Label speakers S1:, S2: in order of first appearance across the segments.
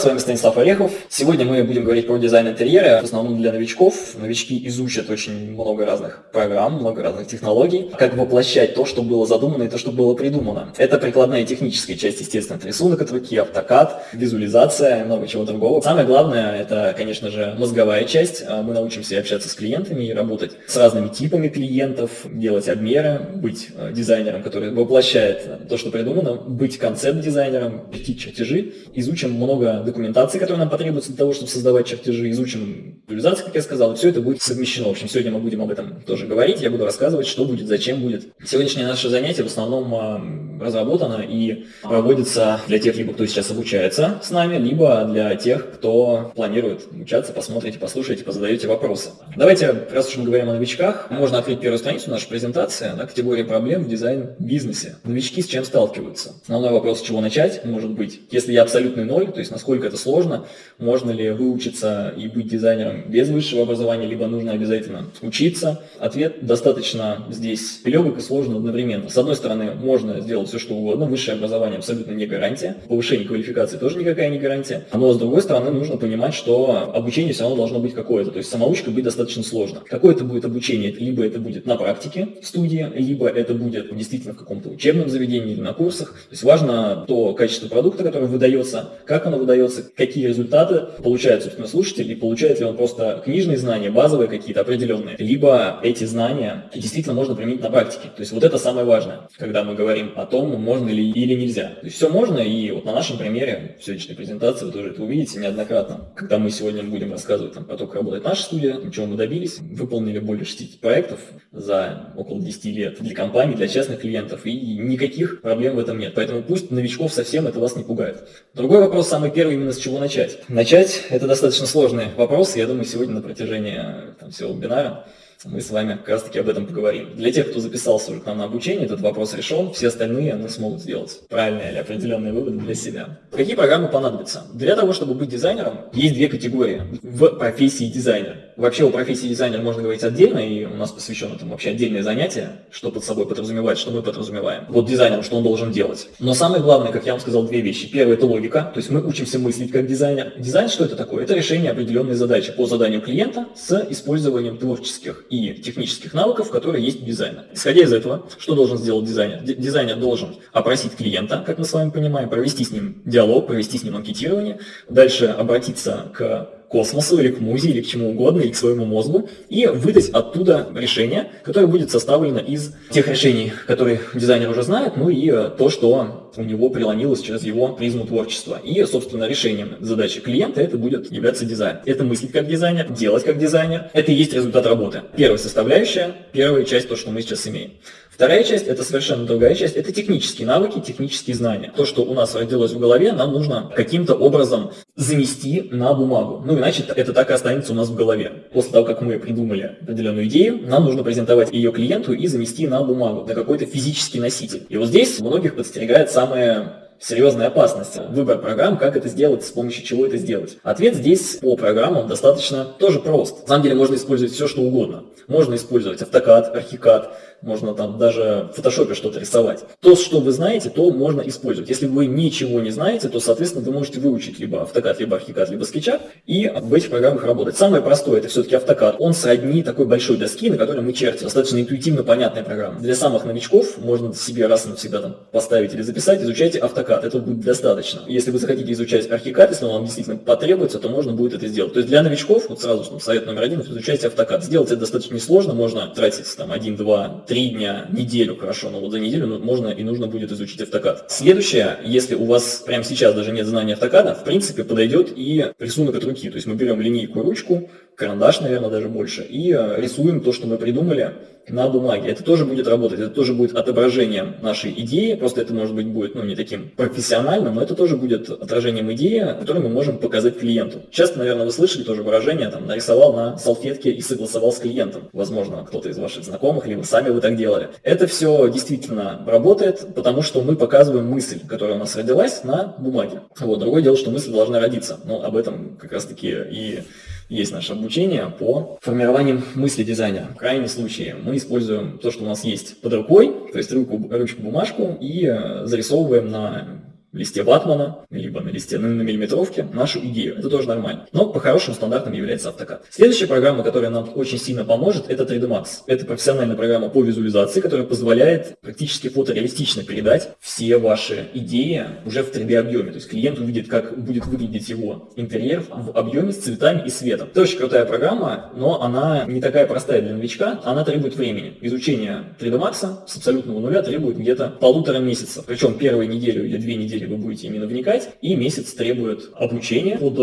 S1: С вами Станислав Орехов. Сегодня мы будем говорить про дизайн интерьера, в основном для новичков. Новички изучат очень много разных программ, много разных технологий, как воплощать то, что было задумано и то, что было придумано. Это прикладная техническая часть, естественно, это рисунок от руки, автокад, визуализация, много чего другого. Самое главное, это, конечно же, мозговая часть. Мы научимся общаться с клиентами и работать с разными типами клиентов, делать обмеры, быть э, дизайнером, который воплощает то, что придумано, быть концепт-дизайнером, чертить чертежи. Изучим много документации, которая нам потребуется для того, чтобы создавать чертежи, изучим визуализацию, как я сказал, и все это будет совмещено. В общем, сегодня мы будем об этом тоже говорить, я буду рассказывать, что будет, зачем будет. Сегодняшнее наше занятие в основном а, разработано и проводится для тех, либо кто сейчас обучается с нами, либо для тех, кто планирует обучаться, посмотрите, послушайте, позадаете вопросы. Давайте, раз уж мы говорим о новичках, можно открыть первую страницу нашей презентации, да, категория проблем в дизайн-бизнесе. Новички с чем сталкиваются? Основной вопрос, с чего начать, может быть, если я абсолютный ноль, то есть насколько это сложно, можно ли выучиться и быть дизайнером без высшего образования, либо нужно обязательно учиться. Ответ достаточно здесь легок и сложно одновременно. С одной стороны, можно сделать все, что угодно, высшее образование абсолютно не гарантия, повышение квалификации тоже никакая не гарантия, но с другой стороны, нужно понимать, что обучение все равно должно быть какое-то, то есть самоучка быть достаточно сложно. Какое это будет обучение? Либо это будет на практике в студии, либо это будет действительно в каком-то учебном заведении или на курсах. То есть важно то качество продукта, которое выдается, как оно выдается, какие результаты получает, собственно, слушатель, и получает ли он просто книжные знания, базовые какие-то определенные, либо эти знания действительно можно применить на практике. То есть вот это самое важное, когда мы говорим о том, можно ли или нельзя. То есть все можно, и вот на нашем примере в сегодняшней презентации вы тоже это увидите неоднократно. Когда мы сегодня будем рассказывать там, про то, как работает наша студия, чего мы добились, выполнили более 60 проектов за около 10 лет для компаний, для частных клиентов, и никаких проблем в этом нет. Поэтому пусть новичков совсем это вас не пугает. Другой вопрос, самый первый, именно с чего начать. Начать – это достаточно сложный вопрос, я думаю, сегодня на протяжении там, всего вебинара мы с вами как раз таки об этом поговорим. Для тех, кто записался уже к нам на обучение, этот вопрос решен, все остальные они смогут сделать правильные или определенные выводы для себя. Какие программы понадобятся? Для того, чтобы быть дизайнером, есть две категории в профессии дизайнер. Вообще о профессии дизайнера можно говорить отдельно, и у нас посвящено этому вообще отдельное занятие, что под собой подразумевает, что мы подразумеваем. Вот дизайнером, что он должен делать. Но самое главное, как я вам сказал, две вещи. Первое – это логика, то есть мы учимся мыслить как дизайнер. Дизайн что это такое? Это решение определенной задачи по заданию клиента с использованием творческих и технических навыков, которые есть у дизайна. Исходя из этого, что должен сделать дизайнер? Дизайнер должен опросить клиента, как мы с вами понимаем, провести с ним диалог, провести с ним анкетирование, дальше обратиться к космосу или к музе, или к чему угодно, или к своему мозгу, и выдать оттуда решение, которое будет составлено из тех решений, которые дизайнер уже знает, ну и э, то, что у него преломилось через его призму творчества. И, собственно, решением задачи клиента это будет являться дизайн. Это мыслить как дизайнер, делать как дизайнер. Это и есть результат работы. Первая составляющая, первая часть, то, что мы сейчас имеем. Вторая часть – это совершенно другая часть, это технические навыки, технические знания. То, что у нас родилось в голове, нам нужно каким-то образом занести на бумагу. Ну, иначе это так и останется у нас в голове. После того, как мы придумали определенную идею, нам нужно презентовать ее клиенту и занести на бумагу, на какой-то физический носитель. И вот здесь многих подстерегает самое серьезная опасность. Выбор программ, как это сделать, с помощью чего это сделать. Ответ здесь по программам достаточно тоже прост. На самом деле можно использовать все, что угодно. Можно использовать автокад, архикад, можно там даже в фотошопе что-то рисовать. То, что вы знаете, то можно использовать. Если вы ничего не знаете, то, соответственно, вы можете выучить либо автокад, либо архикад, либо скетча и в этих программах работать. Самое простое это все-таки автокад. Он сродни такой большой доски, на которой мы чертим. Достаточно интуитивно понятная программа. Для самых новичков можно себе раз и навсегда там поставить или записать, изучайте автокад. Это будет достаточно. Если вы захотите изучать архикад, если он вам действительно потребуется, то можно будет это сделать. То есть для новичков, вот сразу совет номер один, изучайте автокад. Сделать это достаточно несложно, можно тратить там один, два, три дня, неделю хорошо, но вот за неделю ну, можно и нужно будет изучить автокад. Следующее, если у вас прямо сейчас даже нет знания автокада, в принципе подойдет и рисунок от руки. То есть мы берем линейку, ручку, карандаш, наверное, даже больше, и э, рисуем то, что мы придумали на бумаге. Это тоже будет работать, это тоже будет отображением нашей идеи, просто это может быть будет ну, не таким профессиональным, но это тоже будет отражением идеи, которую мы можем показать клиенту. Часто, наверное, вы слышали тоже выражение, там, нарисовал на салфетке и согласовал с клиентом. Возможно, кто-то из ваших знакомых, либо сами вы так делали. Это все действительно работает, потому что мы показываем мысль, которая у нас родилась на бумаге. Вот, другое дело, что мысль должна родиться. Но об этом как раз таки и есть наше обучение по формированию мысли дизайнера. В крайнем случае мы используем то, что у нас есть под рукой, то есть руку, ручку, бумажку, и э, зарисовываем на листе ватмана, либо на листе на, на миллиметровке нашу идею. Это тоже нормально. Но по хорошим стандартам является AutoCAD. Следующая программа, которая нам очень сильно поможет, это 3D Max. Это профессиональная программа по визуализации, которая позволяет практически фотореалистично передать все ваши идеи уже в 3D объеме. То есть клиент увидит, как будет выглядеть его интерьер в объеме с цветами и светом. Это очень крутая программа, но она не такая простая для новичка, она требует времени. Изучение 3D Max с абсолютного нуля требует где-то полутора месяца. Причем первую неделю или две недели вы будете именно вникать, и месяц требует обучения под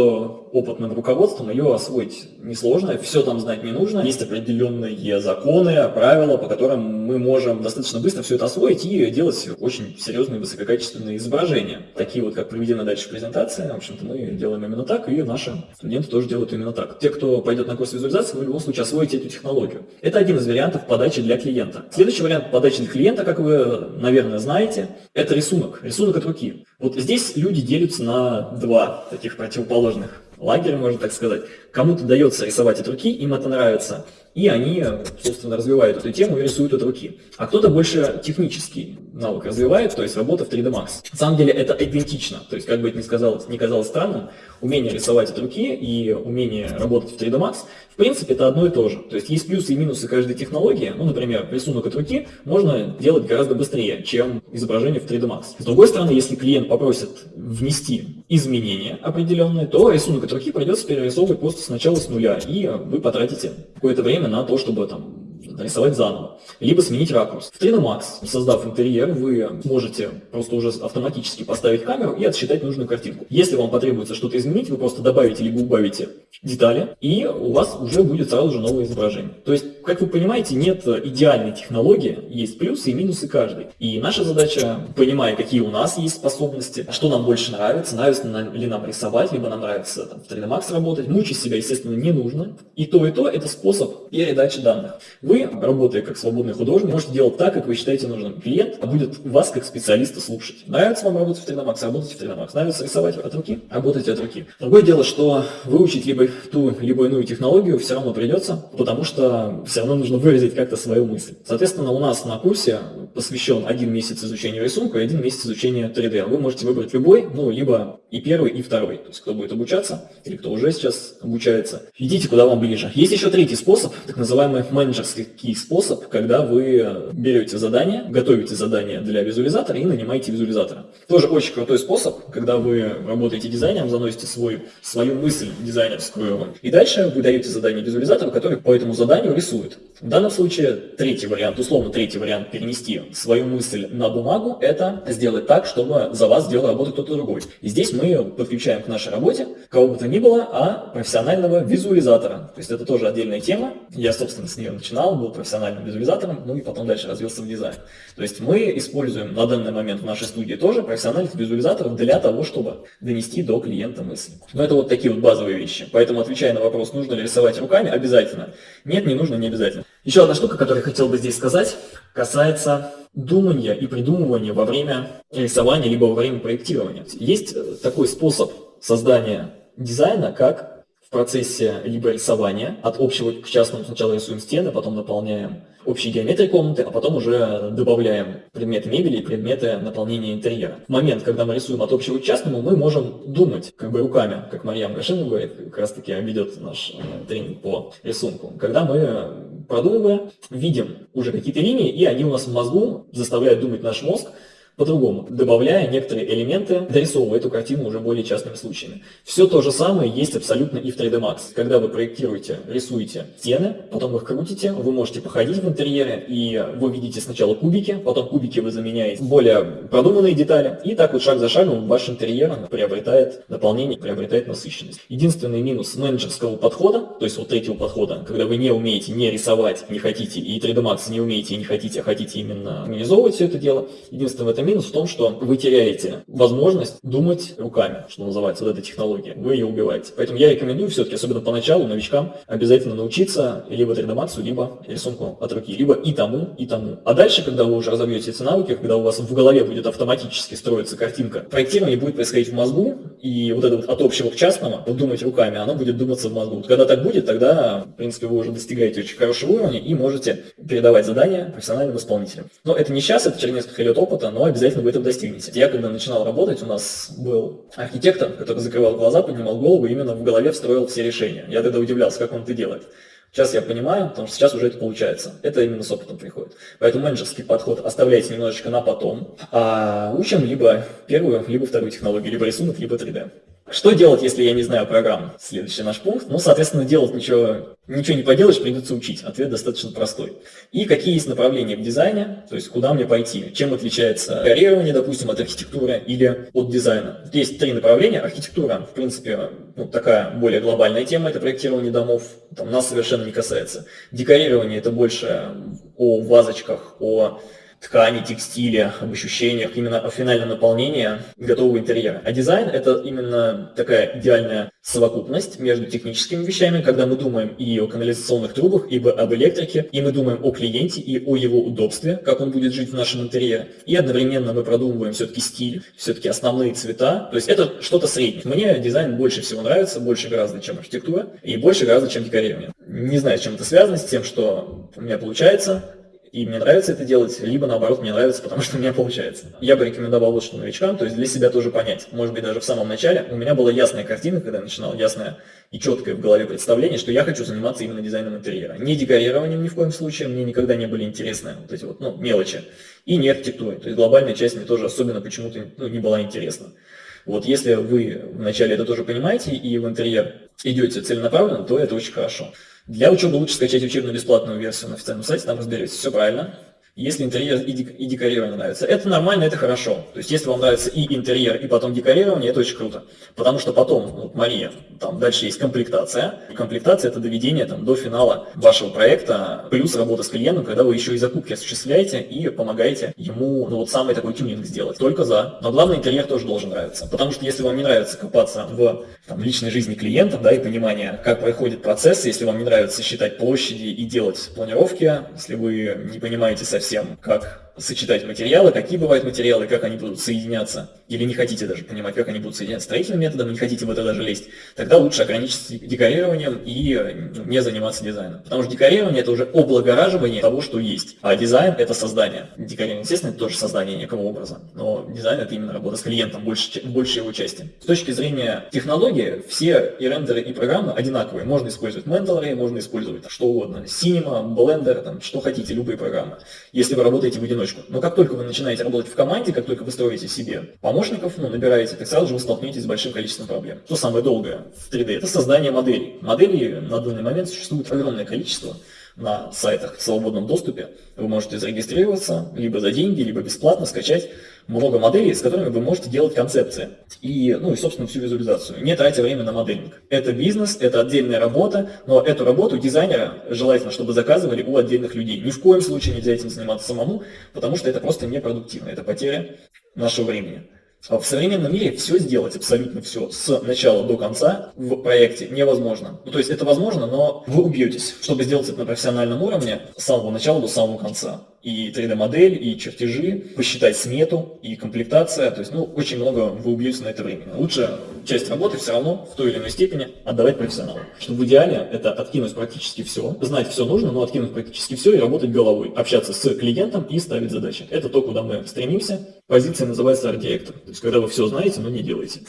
S1: опытным руководством ее освоить несложно, все там знать не нужно. Есть определенные законы, правила, по которым мы можем достаточно быстро все это освоить и делать очень серьезные высококачественные изображения. Такие вот, как приведены дальше в презентации, в общем-то, мы делаем именно так, и наши студенты тоже делают именно так. Те, кто пойдет на курс визуализации, вы в любом случае освоите эту технологию. Это один из вариантов подачи для клиента. Следующий вариант подачи для клиента, как вы, наверное, знаете, это рисунок. Рисунок от руки. Вот здесь люди делятся на два таких противоположных лагеря, можно так сказать. Кому-то дается рисовать от руки, им это нравится, и они, собственно, развивают эту тему и рисуют от руки. А кто-то больше технический навык развивает, то есть работа в 3D Max. На самом деле это идентично, то есть как бы это ни, сказалось, ни казалось странным, умение рисовать от руки и умение работать в 3D Max, в принципе, это одно и то же. То есть есть плюсы и минусы каждой технологии. Ну, например, рисунок от руки можно делать гораздо быстрее, чем изображение в 3D Max. С другой стороны, если клиент попросит внести изменения определенные, то рисунок от руки придется перерисовывать просто сначала с нуля, и вы потратите какое-то время на то, чтобы там нарисовать заново, либо сменить ракурс. В 3D Max, создав интерьер, вы можете просто уже автоматически поставить камеру и отсчитать нужную картинку. Если вам потребуется что-то изменить, вы просто добавите либо убавите детали, и у вас уже будет сразу же новое изображение. То есть, как вы понимаете, нет идеальной технологии, есть плюсы и минусы каждой. И наша задача, понимая, какие у нас есть способности, что нам больше нравится, нравится ли нам рисовать, либо нам нравится там, в 3D Max работать, мучить себя, естественно, не нужно. И то, и то – это способ передачи данных. Вы работая как свободный художник, можете делать так, как вы считаете нужным. Клиент будет вас как специалиста слушать. Нравится вам работать в 3D Max, работайте в 3D Max. Нравится рисовать от руки, работайте от руки. Другое дело, что выучить либо ту, либо иную технологию все равно придется, потому что все равно нужно выразить как-то свою мысль. Соответственно, у нас на курсе посвящен один месяц изучению рисунка и один месяц изучения 3D. Вы можете выбрать любой, ну, либо и первый, и второй. То есть, кто будет обучаться, или кто уже сейчас обучается. Идите, куда вам ближе. Есть еще третий способ, так называемый менеджерский способ, когда вы берете задание, готовите задание для визуализатора и нанимаете визуализатора. Тоже очень крутой способ, когда вы работаете дизайнером, заносите свой, свою мысль дизайнерскую, и дальше вы даете задание визуализатору, который по этому заданию рисует. В данном случае третий вариант, условно третий вариант перенести свою мысль на бумагу, это сделать так, чтобы за вас сделал работу кто-то другой. И здесь мы подключаем к нашей работе кого бы то ни было, а профессионального визуализатора. То есть это тоже отдельная тема. Я, собственно, с нее начинал, был профессиональным визуализатором, ну и потом дальше развился в дизайн. То есть мы используем на данный момент в нашей студии тоже профессиональных визуализаторов для того, чтобы донести до клиента мысли. Но это вот такие вот базовые вещи. Поэтому, отвечая на вопрос, нужно ли рисовать руками, обязательно. Нет, не нужно, не обязательно. Еще одна штука, которую я хотел бы здесь сказать, касается думания и придумывания во время рисования, либо во время проектирования. Есть такой способ создания дизайна, как в процессе либо рисования от общего к частному сначала рисуем стены, потом наполняем общей геометрии комнаты, а потом уже добавляем предметы мебели и предметы наполнения интерьера. В момент, когда мы рисуем от общего к частному, мы можем думать как бы руками, как Марьям Гашина говорит, как раз таки ведет наш э, тренинг по рисунку. Когда мы продумываем, видим уже какие-то линии, и они у нас в мозгу заставляют думать наш мозг, по-другому, добавляя некоторые элементы, дорисовывая эту картину уже более частными случаями. Все то же самое есть абсолютно и в 3D Max. Когда вы проектируете, рисуете стены, потом их крутите, вы можете походить в интерьере, и вы видите сначала кубики, потом кубики вы заменяете более продуманные детали, и так вот шаг за шагом ваш интерьер приобретает наполнение, приобретает насыщенность. Единственный минус менеджерского подхода, то есть вот третьего подхода, когда вы не умеете не рисовать, не хотите, и 3D Max не умеете не хотите, а хотите именно организовывать все это дело, единственное в этом минус в том, что вы теряете возможность думать руками, что называется, вот эта технология. Вы ее убиваете. Поэтому я рекомендую все-таки, особенно поначалу, новичкам, обязательно научиться либо 3D Max, либо рисунку от руки. Либо и тому, и тому. А дальше, когда вы уже разовьете эти навыки, когда у вас в голове будет автоматически строиться картинка, проектирование будет происходить в мозгу, И вот это вот от общего к частному, вот думать руками, оно будет думаться в мозгу. Вот когда так будет, тогда, в принципе, вы уже достигаете очень хорошего уровня и можете передавать задания профессиональным исполнителям. Но это не сейчас, это через несколько лет опыта, но обязательно вы этом достигнете. Я когда начинал работать, у нас был архитектор, который закрывал глаза, поднимал голову, именно в голове встроил все решения. Я тогда удивлялся, как он это делает. Сейчас я понимаю, потому что сейчас уже это получается. Это именно с опытом приходит. Поэтому менеджерский подход оставляйте немножечко на потом, а учим либо первую, либо вторую технологию, либо рисунок, либо 3D. Что делать, если я не знаю программ? Следующий наш пункт. Ну, соответственно, делать ничего, ничего не поделаешь, придется учить. Ответ достаточно простой. И какие есть направления в дизайне, то есть куда мне пойти, чем отличается карьерирование, допустим, от архитектуры или от дизайна. Есть три направления. Архитектура, в принципе, ну, такая более глобальная тема, это проектирование домов, там нас совершенно не касается. Декорирование это больше о вазочках, о ткани, текстиле, об ощущениях, именно о финальном наполнении готового интерьера. А дизайн – это именно такая идеальная совокупность между техническими вещами, когда мы думаем и о канализационных трубах, и об электрике, и мы думаем о клиенте и о его удобстве, как он будет жить в нашем интерьере. И одновременно мы продумываем все-таки стиль, все-таки основные цвета. То есть это что-то среднее. Мне дизайн больше всего нравится, больше гораздо, чем архитектура, и больше гораздо, чем декорирование. Не знаю, с чем это связано, с тем, что у меня получается, и мне нравится это делать, либо наоборот мне нравится, потому что у меня получается. Я бы рекомендовал что новичкам, то есть для себя тоже понять. Может быть даже в самом начале у меня была ясная картина, когда я начинал, ясная и четкое в голове представление, что я хочу заниматься именно дизайном интерьера. Не декорированием ни в коем случае, мне никогда не были интересны вот эти вот ну, мелочи. И не архитектурой, то есть глобальная часть мне тоже особенно почему-то ну, не была интересна. Вот если вы вначале это тоже понимаете и в интерьер идете целенаправленно, то это очень хорошо. Для учебы лучше скачать учебную бесплатную версию на официальном сайте, там разберетесь. Все правильно если интерьер и, дек, и декорирование нравится. Это нормально, это хорошо. То есть, если вам нравится и интерьер, и потом декорирование, это очень круто. Потому что потом, вот Мария, там дальше есть комплектация. И комплектация – это доведение там, до финала вашего проекта, плюс работа с клиентом, когда вы еще и закупки осуществляете и помогаете ему, ну вот самый такой тюнинг сделать. Только за. Но главное, интерьер тоже должен нравиться. Потому что если вам не нравится копаться в там, личной жизни клиента, да, и понимание, как проходит процесс, если вам не нравится считать площади и делать планировки, если вы не понимаете совсем совсем, как сочетать материалы, какие бывают материалы, как они будут соединяться, или не хотите даже понимать, как они будут соединяться строительным методом, не хотите в это даже лезть, тогда лучше ограничиться декорированием и ну, не заниматься дизайном. Потому что декорирование это уже облагораживание того, что есть, а дизайн это создание. Декорирование, естественно, это тоже создание некого образа, но дизайн это именно работа с клиентом, больше, больше его части. С точки зрения технологии, все и рендеры, и программы одинаковые. Можно использовать Mental можно использовать что угодно, Cinema, Blender, там, что хотите, любые программы, если вы работаете в одиночку одиночку. Но как только вы начинаете работать в команде, как только вы строите себе помощников, ну, набираете, так сразу же вы столкнетесь с большим количеством проблем. Что самое долгое в 3D? Это создание моделей. Моделей на данный момент существует огромное количество на сайтах в свободном доступе. Вы можете зарегистрироваться либо за деньги, либо бесплатно скачать много моделей, с которыми вы можете делать концепции и, ну и, собственно, всю визуализацию, не тратя время на моделинг. Это бизнес, это отдельная работа, но эту работу дизайнера желательно, чтобы заказывали у отдельных людей. Ни в коем случае нельзя этим заниматься самому, потому что это просто непродуктивно, это потеря нашего времени. В современном мире все сделать, абсолютно все, с начала до конца в проекте невозможно. Ну, то есть это возможно, но вы убьетесь, чтобы сделать это на профессиональном уровне с самого начала до самого конца и 3D-модель, и чертежи, посчитать смету, и комплектация. То есть, ну, очень много вы убьете на это время. Лучше часть работы все равно в той или иной степени отдавать профессионалу. Что в идеале это откинуть практически все, знать все нужно, но откинуть практически все и работать головой, общаться с клиентом и ставить задачи. Это то, куда мы стремимся. Позиция называется арт-директор. То есть, когда вы все знаете, но не делаете.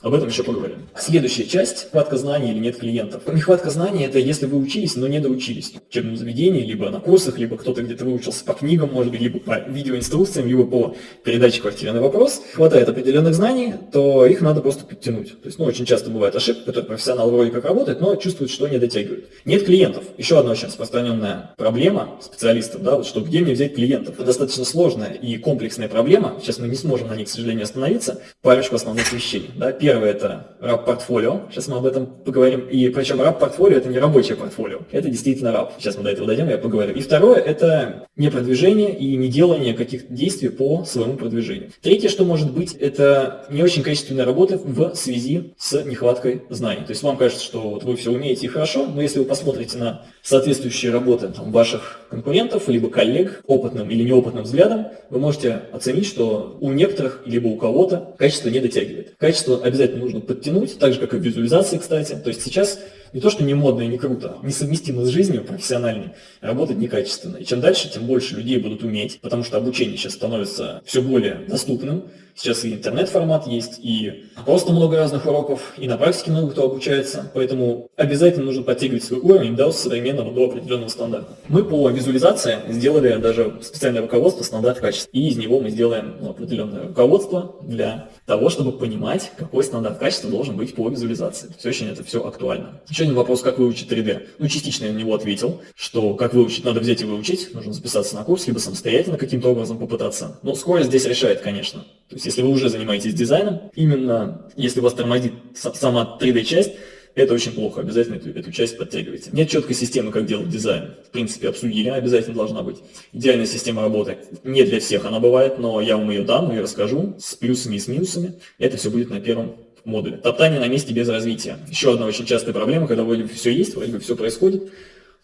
S1: Об этом еще поговорим. Следующая часть – нехватка знаний или нет клиентов. Нехватка знаний – это если вы учились, но не доучились. В учебном заведении, либо на курсах, либо кто-то где-то выучился по книгам, может быть, либо по видеоинструкциям, либо по передаче квартиры на вопрос. Хватает определенных знаний, то их надо просто подтянуть. То есть, ну, очень часто бывает ошибка, который профессионал вроде как работает, но чувствует, что не дотягивает. Нет клиентов. Еще одна очень распространенная проблема специалистов, да, вот что где мне взять клиентов. Это достаточно сложная и комплексная проблема. Сейчас мы не сможем на ней, к сожалению, остановиться. Парочку основных вещей. Да. Первое – это раб-портфолио. Сейчас мы об этом поговорим. И причем раб-портфолио – это не рабочее портфолио. Это действительно раб. Сейчас мы до этого дойдем, я поговорю. И второе – это не продвижение и не делание каких-то действий по своему продвижению. Третье, что может быть, это не очень качественная работа в связи с нехваткой знаний. То есть вам кажется, что вот вы все умеете и хорошо, но если вы посмотрите на соответствующие работы там, ваших конкурентов, либо коллег, опытным или неопытным взглядом, вы можете оценить, что у некоторых, либо у кого-то качество не дотягивает. Качество обязательно нужно подтянуть, так же, как и в визуализации, кстати. То есть сейчас не то, что не модно и не круто, несовместимо с жизнью профессиональной, работать некачественно. И чем дальше, тем больше людей будут уметь, потому что обучение сейчас становится все более доступным. Сейчас и интернет-формат есть, и просто много разных уроков, и на практике много кто обучается. Поэтому обязательно нужно подтягивать свой уровень до современного, до определенного стандарта. Мы по визуализации сделали даже специальное руководство стандарт качества. И из него мы сделаем ну, определенное руководство для того, чтобы понимать, какой стандарт качества должен быть по визуализации. Все очень это все актуально. Еще один вопрос, как выучить 3D. Ну, частично я на него ответил, что как выучить, надо взять и выучить, нужно записаться на курс, либо самостоятельно каким-то образом попытаться. Но скорость здесь решает, конечно. То есть, если вы уже занимаетесь дизайном, именно если вас тормозит сама 3D-часть, это очень плохо, обязательно эту, эту часть подтягивайте. Нет четкой системы, как делать дизайн. В принципе, обсудили, обязательно должна быть. Идеальная система работы. Не для всех она бывает, но я вам ее дам, ее расскажу с плюсами и с минусами. Это все будет на первом модуле. Топтание на месте без развития. Еще одна очень частая проблема, когда вроде бы все есть, вроде бы все происходит,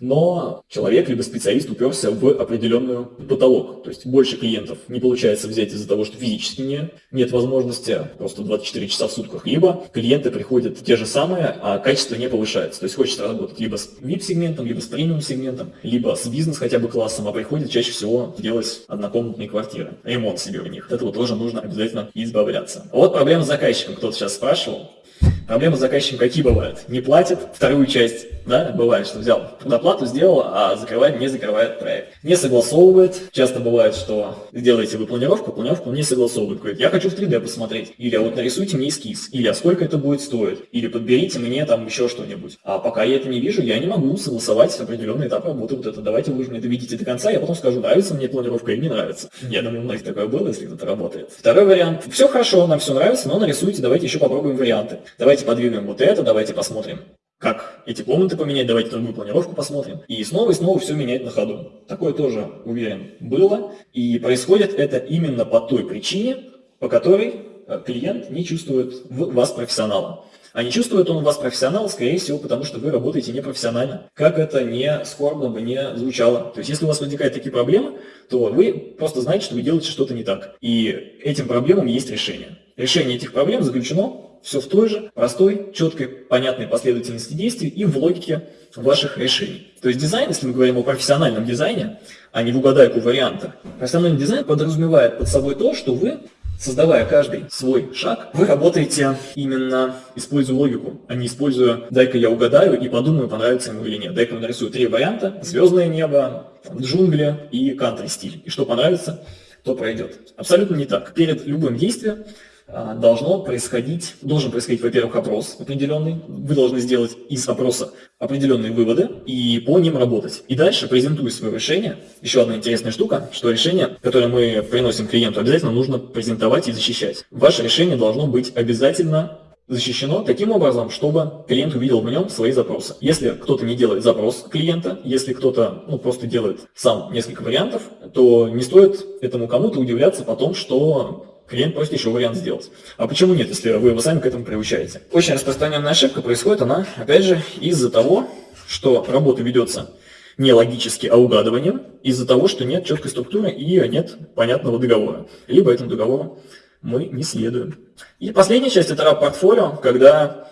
S1: но человек либо специалист уперся в определенную потолок. То есть больше клиентов не получается взять из-за того, что физически не, нет возможности просто 24 часа в сутках, либо клиенты приходят те же самые, а качество не повышается. То есть хочется работать либо с VIP-сегментом, либо с премиум-сегментом, либо с бизнес хотя бы классом, а приходит чаще всего делать однокомнатные квартиры, ремонт себе в них. От этого тоже нужно обязательно избавляться. Вот проблема с заказчиком, кто-то сейчас спрашивал. Проблемы с заказчиком какие бывают? Не платит вторую часть, да, бывает, что взял предоплату, сделал, а закрывает, не закрывает проект. Не согласовывает. Часто бывает, что сделаете вы планировку, планировку не согласовывает. Говорит, я хочу в 3D посмотреть. Или а вот нарисуйте мне эскиз. Или а сколько это будет стоить. Или подберите мне там еще что-нибудь. А пока я это не вижу, я не могу согласовать определенный этап работы. Вот это давайте вы же мне это видите до конца, я потом скажу, нравится мне планировка или не нравится. Я думаю, у многих такое было, если кто-то работает. Второй вариант. Все хорошо, нам все нравится, но нарисуйте, давайте еще попробуем варианты. Давайте подвинем вот это, давайте посмотрим, как эти комнаты поменять, давайте другую планировку посмотрим. И снова и снова все менять на ходу. Такое тоже, уверен, было. И происходит это именно по той причине, по которой э, клиент не чувствует в вас профессионала. А не чувствует он вас профессионал, скорее всего, потому что вы работаете непрофессионально. Как это не скорбно бы не звучало. То есть, если у вас возникают такие проблемы, то вы просто знаете, что вы делаете что-то не так. И этим проблемам есть решение. Решение этих проблем заключено все в той же простой, четкой, понятной последовательности действий и в логике ваших решений. То есть дизайн, если мы говорим о профессиональном дизайне, а не в угадайку варианта, профессиональный дизайн подразумевает под собой то, что вы Создавая каждый свой шаг, вы работаете именно используя логику, а не используя «дай-ка я угадаю и подумаю, понравится ему или нет». Дай-ка нарисую три варианта – звездное небо, джунгли и кантри-стиль. И что понравится, то пройдет. Абсолютно не так. Перед любым действием должно происходить, должен происходить, во-первых, опрос определенный. Вы должны сделать из опроса определенные выводы и по ним работать. И дальше, презентуя свое решение, еще одна интересная штука, что решение, которое мы приносим клиенту, обязательно нужно презентовать и защищать. Ваше решение должно быть обязательно защищено таким образом, чтобы клиент увидел в нем свои запросы. Если кто-то не делает запрос клиента, если кто-то ну, просто делает сам несколько вариантов, то не стоит этому кому-то удивляться потом, что клиент просит вариант сделать. А почему нет, если вы его сами к этому приучаете? Очень распространенная ошибка происходит она, опять же, из-за того, что работа ведется не логически, а угадыванием, из-за того, что нет четкой структуры и нет понятного договора. Либо этому договору мы не следуем. И последняя часть – это раб-портфолио, когда,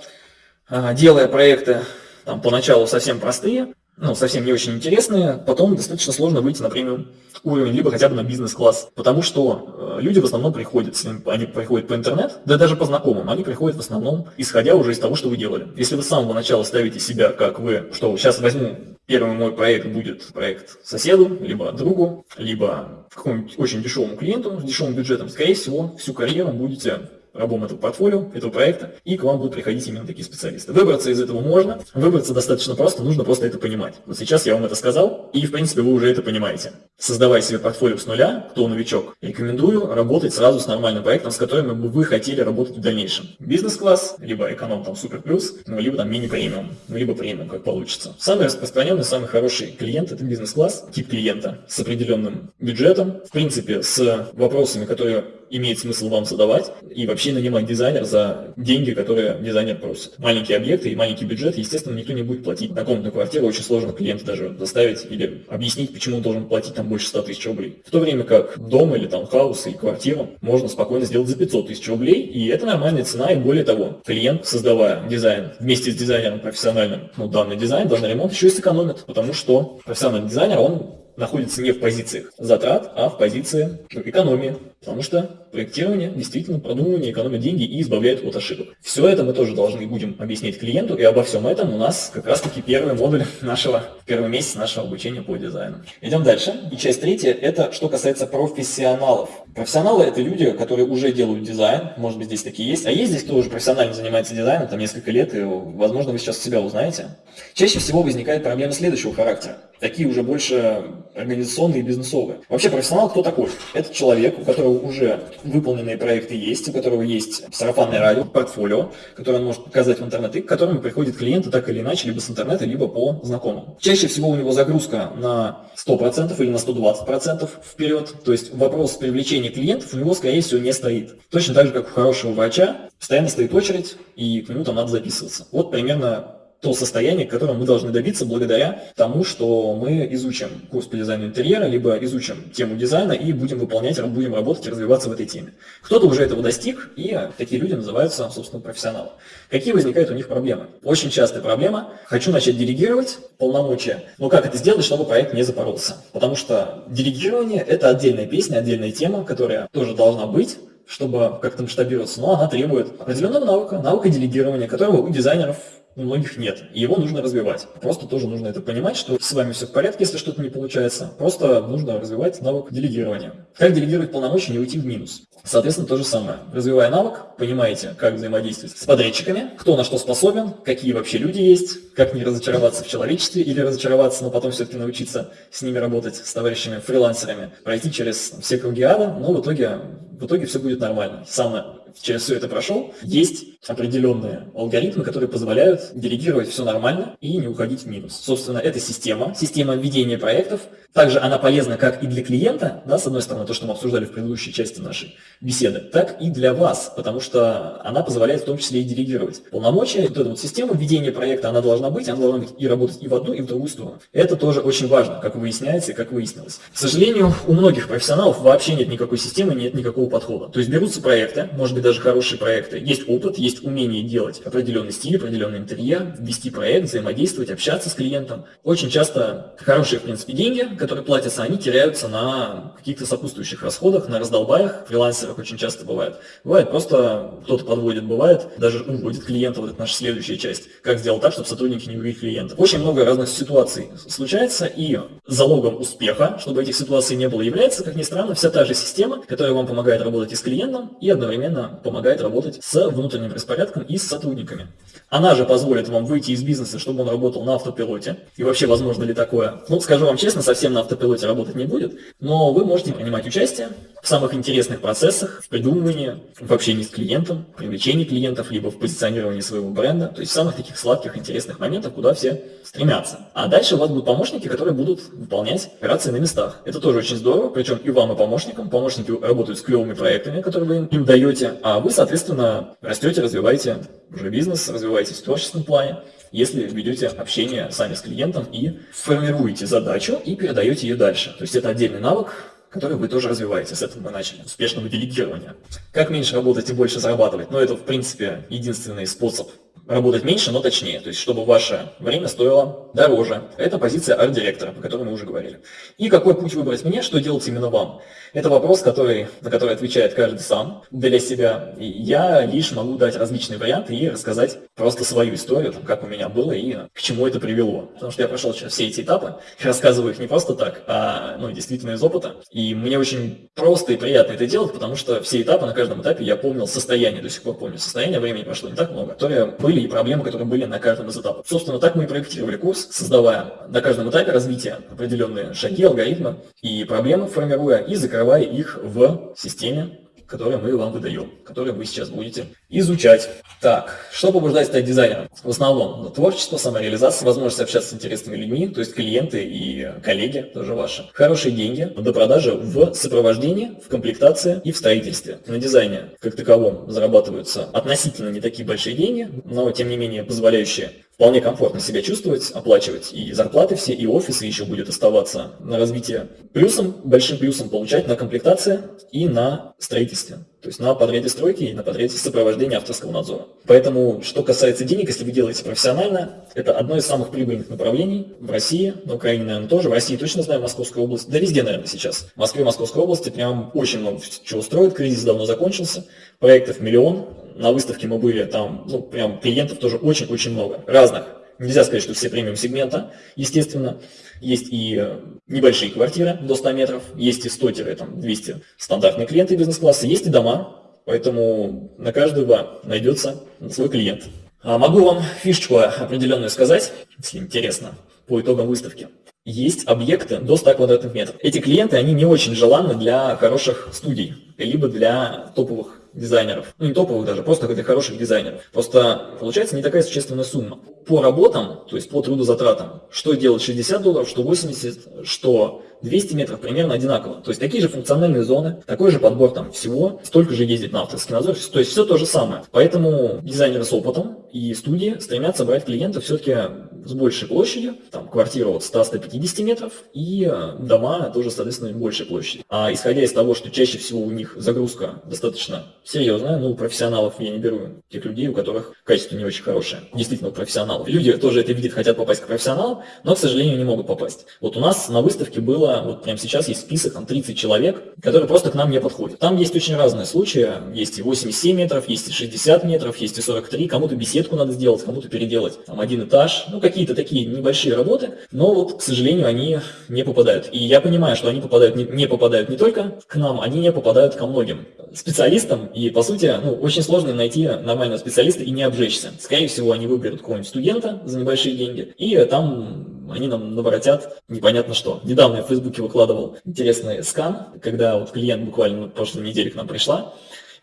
S1: а, делая проекты там, поначалу совсем простые, ну, совсем не очень интересные, потом достаточно сложно выйти на премиум уровень, либо хотя бы на бизнес-класс. Потому что э, люди в основном приходят, они приходят по интернет, да даже по знакомым, они приходят в основном, исходя уже из того, что вы делали. Если вы с самого начала ставите себя, как вы, что сейчас возьму Первый мой проект будет проект соседу, либо другу, либо какому-нибудь очень дешевому клиенту с дешевым бюджетом. Скорее всего, всю карьеру будете рабом этого портфолио, этого проекта, и к вам будут приходить именно такие специалисты. Выбраться из этого можно, выбраться достаточно просто, нужно просто это понимать. Вот сейчас я вам это сказал, и в принципе вы уже это понимаете. Создавая себе портфолио с нуля, кто новичок, рекомендую работать сразу с нормальным проектом, с которым бы вы хотели работать в дальнейшем. Бизнес-класс, либо эконом там супер плюс, ну, либо там мини-премиум, ну, либо премиум, как получится. Самый распространенный, самый хороший клиент это бизнес-класс, тип клиента с определенным бюджетом, в принципе, с вопросами, которые имеет смысл вам задавать, и вообще нанимать дизайнера за деньги, которые дизайнер просит. Маленькие объекты и маленький бюджет, естественно, никто не будет платить. Однокомнатную квартиру очень сложно клиента даже заставить или объяснить, почему он должен платить там больше 100 тысяч рублей. В то время как дом или таунхаус и квартиру можно спокойно сделать за 500 тысяч рублей, и это нормальная цена, и более того, клиент, создавая дизайн вместе с дизайнером профессиональным, ну, данный дизайн, данный ремонт, еще и сэкономит, потому что профессиональный дизайнер, он находится не в позициях затрат, а в позиции экономии. Потому что проектирование действительно продумывание экономит деньги и избавляет от ошибок. Все это мы тоже должны будем объяснить клиенту, и обо всем этом у нас как раз таки первый модуль нашего, первый месяц нашего обучения по дизайну. Идем дальше. И часть третья, это что касается профессионалов. Профессионалы это люди, которые уже делают дизайн, может быть здесь такие есть, а есть здесь кто уже профессионально занимается дизайном, там несколько лет, и возможно вы сейчас себя узнаете. Чаще всего возникает проблема следующего характера. Такие уже больше организационные и бизнесовые. Вообще профессионал кто такой? Это человек, у которого уже выполненные проекты есть, у которого есть сарафанное радио, портфолио, которое он может показать в интернет, и к которому приходят клиенты так или иначе, либо с интернета, либо по знакомым. Чаще всего у него загрузка на 100% или на 120% вперед, то есть вопрос привлечения клиентов у него, скорее всего, не стоит. Точно так же, как у хорошего врача, постоянно стоит очередь, и к нему там надо записываться. Вот примерно то состояние, к которому мы должны добиться благодаря тому, что мы изучим курс по дизайну интерьера, либо изучим тему дизайна и будем выполнять, будем работать и развиваться в этой теме. Кто-то уже этого достиг, и такие люди называются, собственно, профессионалы. Какие возникают у них проблемы? Очень частая проблема. Хочу начать делегировать полномочия, но как это сделать, чтобы проект не запоролся? Потому что делегирование – это отдельная песня, отдельная тема, которая тоже должна быть, чтобы как-то масштабироваться, но она требует определенного навыка, навыка делегирования, которого у дизайнеров у многих нет. И его нужно развивать. Просто тоже нужно это понимать, что с вами все в порядке, если что-то не получается. Просто нужно развивать навык делегирования. Как делегировать полномочия, не уйти в минус. Соответственно, то же самое. Развивая навык, понимаете, как взаимодействовать с подрядчиками, кто на что способен, какие вообще люди есть, как не разочароваться в человечестве или разочароваться, но потом все-таки научиться с ними работать, с товарищами, фрилансерами, пройти через все круги ада, но в итоге, в итоге все будет нормально. Сам через все это прошел, есть определенные алгоритмы, которые позволяют делегировать все нормально и не уходить в минус. Собственно, это система, система ведения проектов. Также она полезна как и для клиента, да, с одной стороны, то, что мы обсуждали в предыдущей части нашей беседы, так и для вас, потому что она позволяет в том числе и делегировать полномочия. Вот эта вот система ведения проекта, она должна быть, она должна быть и работать и в одну, и в другую сторону. Это тоже очень важно, как выясняется и как выяснилось. К сожалению, у многих профессионалов вообще нет никакой системы, нет никакого подхода. То есть берутся проекты, может быть даже хорошие проекты, есть опыт, есть умение делать определенный стиль, определенный интерьер, вести проект, взаимодействовать, общаться с клиентом. Очень часто хорошие, в принципе, деньги, которые платятся, они теряются на каких-то сопутствующих расходах, на раздолбаях, фрилансерах очень часто бывает. Бывает просто кто-то подводит, бывает, даже уводит клиента, вот это наша следующая часть. Как сделать так, чтобы сотрудники не увели клиентов. Очень много разных ситуаций случается, и залогом успеха, чтобы этих ситуаций не было, является, как ни странно, вся та же система, которая вам помогает работать и с клиентом, и одновременно помогает работать с внутренним распорядком и с сотрудниками. Она же позволит вам выйти из бизнеса, чтобы он работал на автопилоте. И вообще, возможно ли такое? Ну, скажу вам честно, совсем на автопилоте работать не будет, но вы можете принимать участие в самых интересных процессах, в придумывании, в общении с клиентом, в привлечении клиентов, либо в позиционировании своего бренда, то есть в самых таких сладких, интересных моментах, куда все стремятся. А дальше у вас будут помощники, которые будут выполнять операции на местах. Это тоже очень здорово, причем и вам, и помощникам. Помощники работают с клевыми проектами, которые вы им даете, а вы, соответственно, растете, развиваете уже бизнес, развиваетесь в творческом плане, если ведете общение сами с клиентом и формируете задачу и передаете ее дальше. То есть это отдельный навык, который вы тоже развиваете. С этого мы начали. Успешного делегирования. Как меньше работать и больше зарабатывать? Ну, это, в принципе, единственный способ работать меньше, но точнее, то есть чтобы ваше время стоило дороже. Это позиция арт-директора, о которой мы уже говорили. И какой путь выбрать мне, что делать именно вам? Это вопрос, который, на который отвечает каждый сам для себя. Я лишь могу дать различные варианты и рассказать просто свою историю, там, как у меня было и к чему это привело. Потому что я прошел сейчас все эти этапы, рассказываю их не просто так, а ну, действительно из опыта. И мне очень просто и приятно это делать, потому что все этапы, на каждом этапе я помнил состояние, до сих пор помню состояние, времени прошло не так много, которые были и проблемы, которые были на каждом из этапов. Собственно, так мы и проектировали курс, создавая на каждом этапе развития определенные шаги, алгоритмы и проблемы формируя и закрывая их в системе которые мы вам выдаем, которые вы сейчас будете изучать. Так, что побуждает стать дизайнером? В основном творчество, самореализация, возможность общаться с интересными людьми, то есть клиенты и коллеги тоже ваши. Хорошие деньги до продажи в сопровождении, в комплектации и в строительстве. На дизайне как таковом зарабатываются относительно не такие большие деньги, но тем не менее позволяющие вполне комфортно себя чувствовать, оплачивать и зарплаты все, и офисы еще будет оставаться на развитие. Плюсом, большим плюсом получать на комплектации и на строительстве. То есть на подряде стройки и на подряде сопровождения авторского надзора. Поэтому, что касается денег, если вы делаете профессионально, это одно из самых прибыльных направлений в России, на Украине, наверное, тоже. В России точно знаю, Московская область, да везде, наверное, сейчас. В Москве, Московской области прям очень много чего строят, кризис давно закончился, проектов миллион, на выставке мы были, там, ну, прям клиентов тоже очень-очень много, разных. Нельзя сказать, что все премиум сегмента, естественно. Есть и э, небольшие квартиры до 100 метров, есть и 100-200 стандартные клиенты бизнес-класса, есть и дома, поэтому на каждого найдется свой клиент. А могу вам фишечку определенную сказать, если интересно, по итогам выставки. Есть объекты до 100 квадратных метров. Эти клиенты, они не очень желанны для хороших студий, либо для топовых дизайнеров, ну не топовых даже, просто для хороших дизайнеров. Просто получается не такая существенная сумма. По работам, то есть по трудозатратам, что делать 60 долларов, что 80, что 200 метров примерно одинаково. То есть такие же функциональные зоны, такой же подбор там всего, столько же ездить на авторский надзор, то есть все то же самое. Поэтому дизайнеры с опытом и студии стремятся брать клиентов все-таки с большей площадью, там квартира от 100-150 метров и э, дома тоже, соответственно, большей площади. А исходя из того, что чаще всего у них загрузка достаточно серьезная, ну, профессионалов я не беру, тех людей, у которых качество не очень хорошее, действительно профессионалов. Люди тоже это видят, хотят попасть к профессионалам, но, к сожалению, не могут попасть. Вот у нас на выставке было вот прямо сейчас есть список, там 30 человек, которые просто к нам не подходят. Там есть очень разные случаи, есть и 87 метров, есть и 60 метров, есть и 43, кому-то беседку надо сделать, кому-то переделать, там один этаж, ну какие-то такие небольшие работы, но вот, к сожалению, они не попадают. И я понимаю, что они попадают не, не попадают не только к нам, они не попадают ко многим специалистам, и по сути, ну, очень сложно найти нормального специалиста и не обжечься. Скорее всего, они выберут какого-нибудь студента за небольшие деньги, и там они нам наворотят непонятно что. Недавно я в Фейсбуке выкладывал интересный скан, когда вот клиент буквально на прошлой неделе к нам пришла,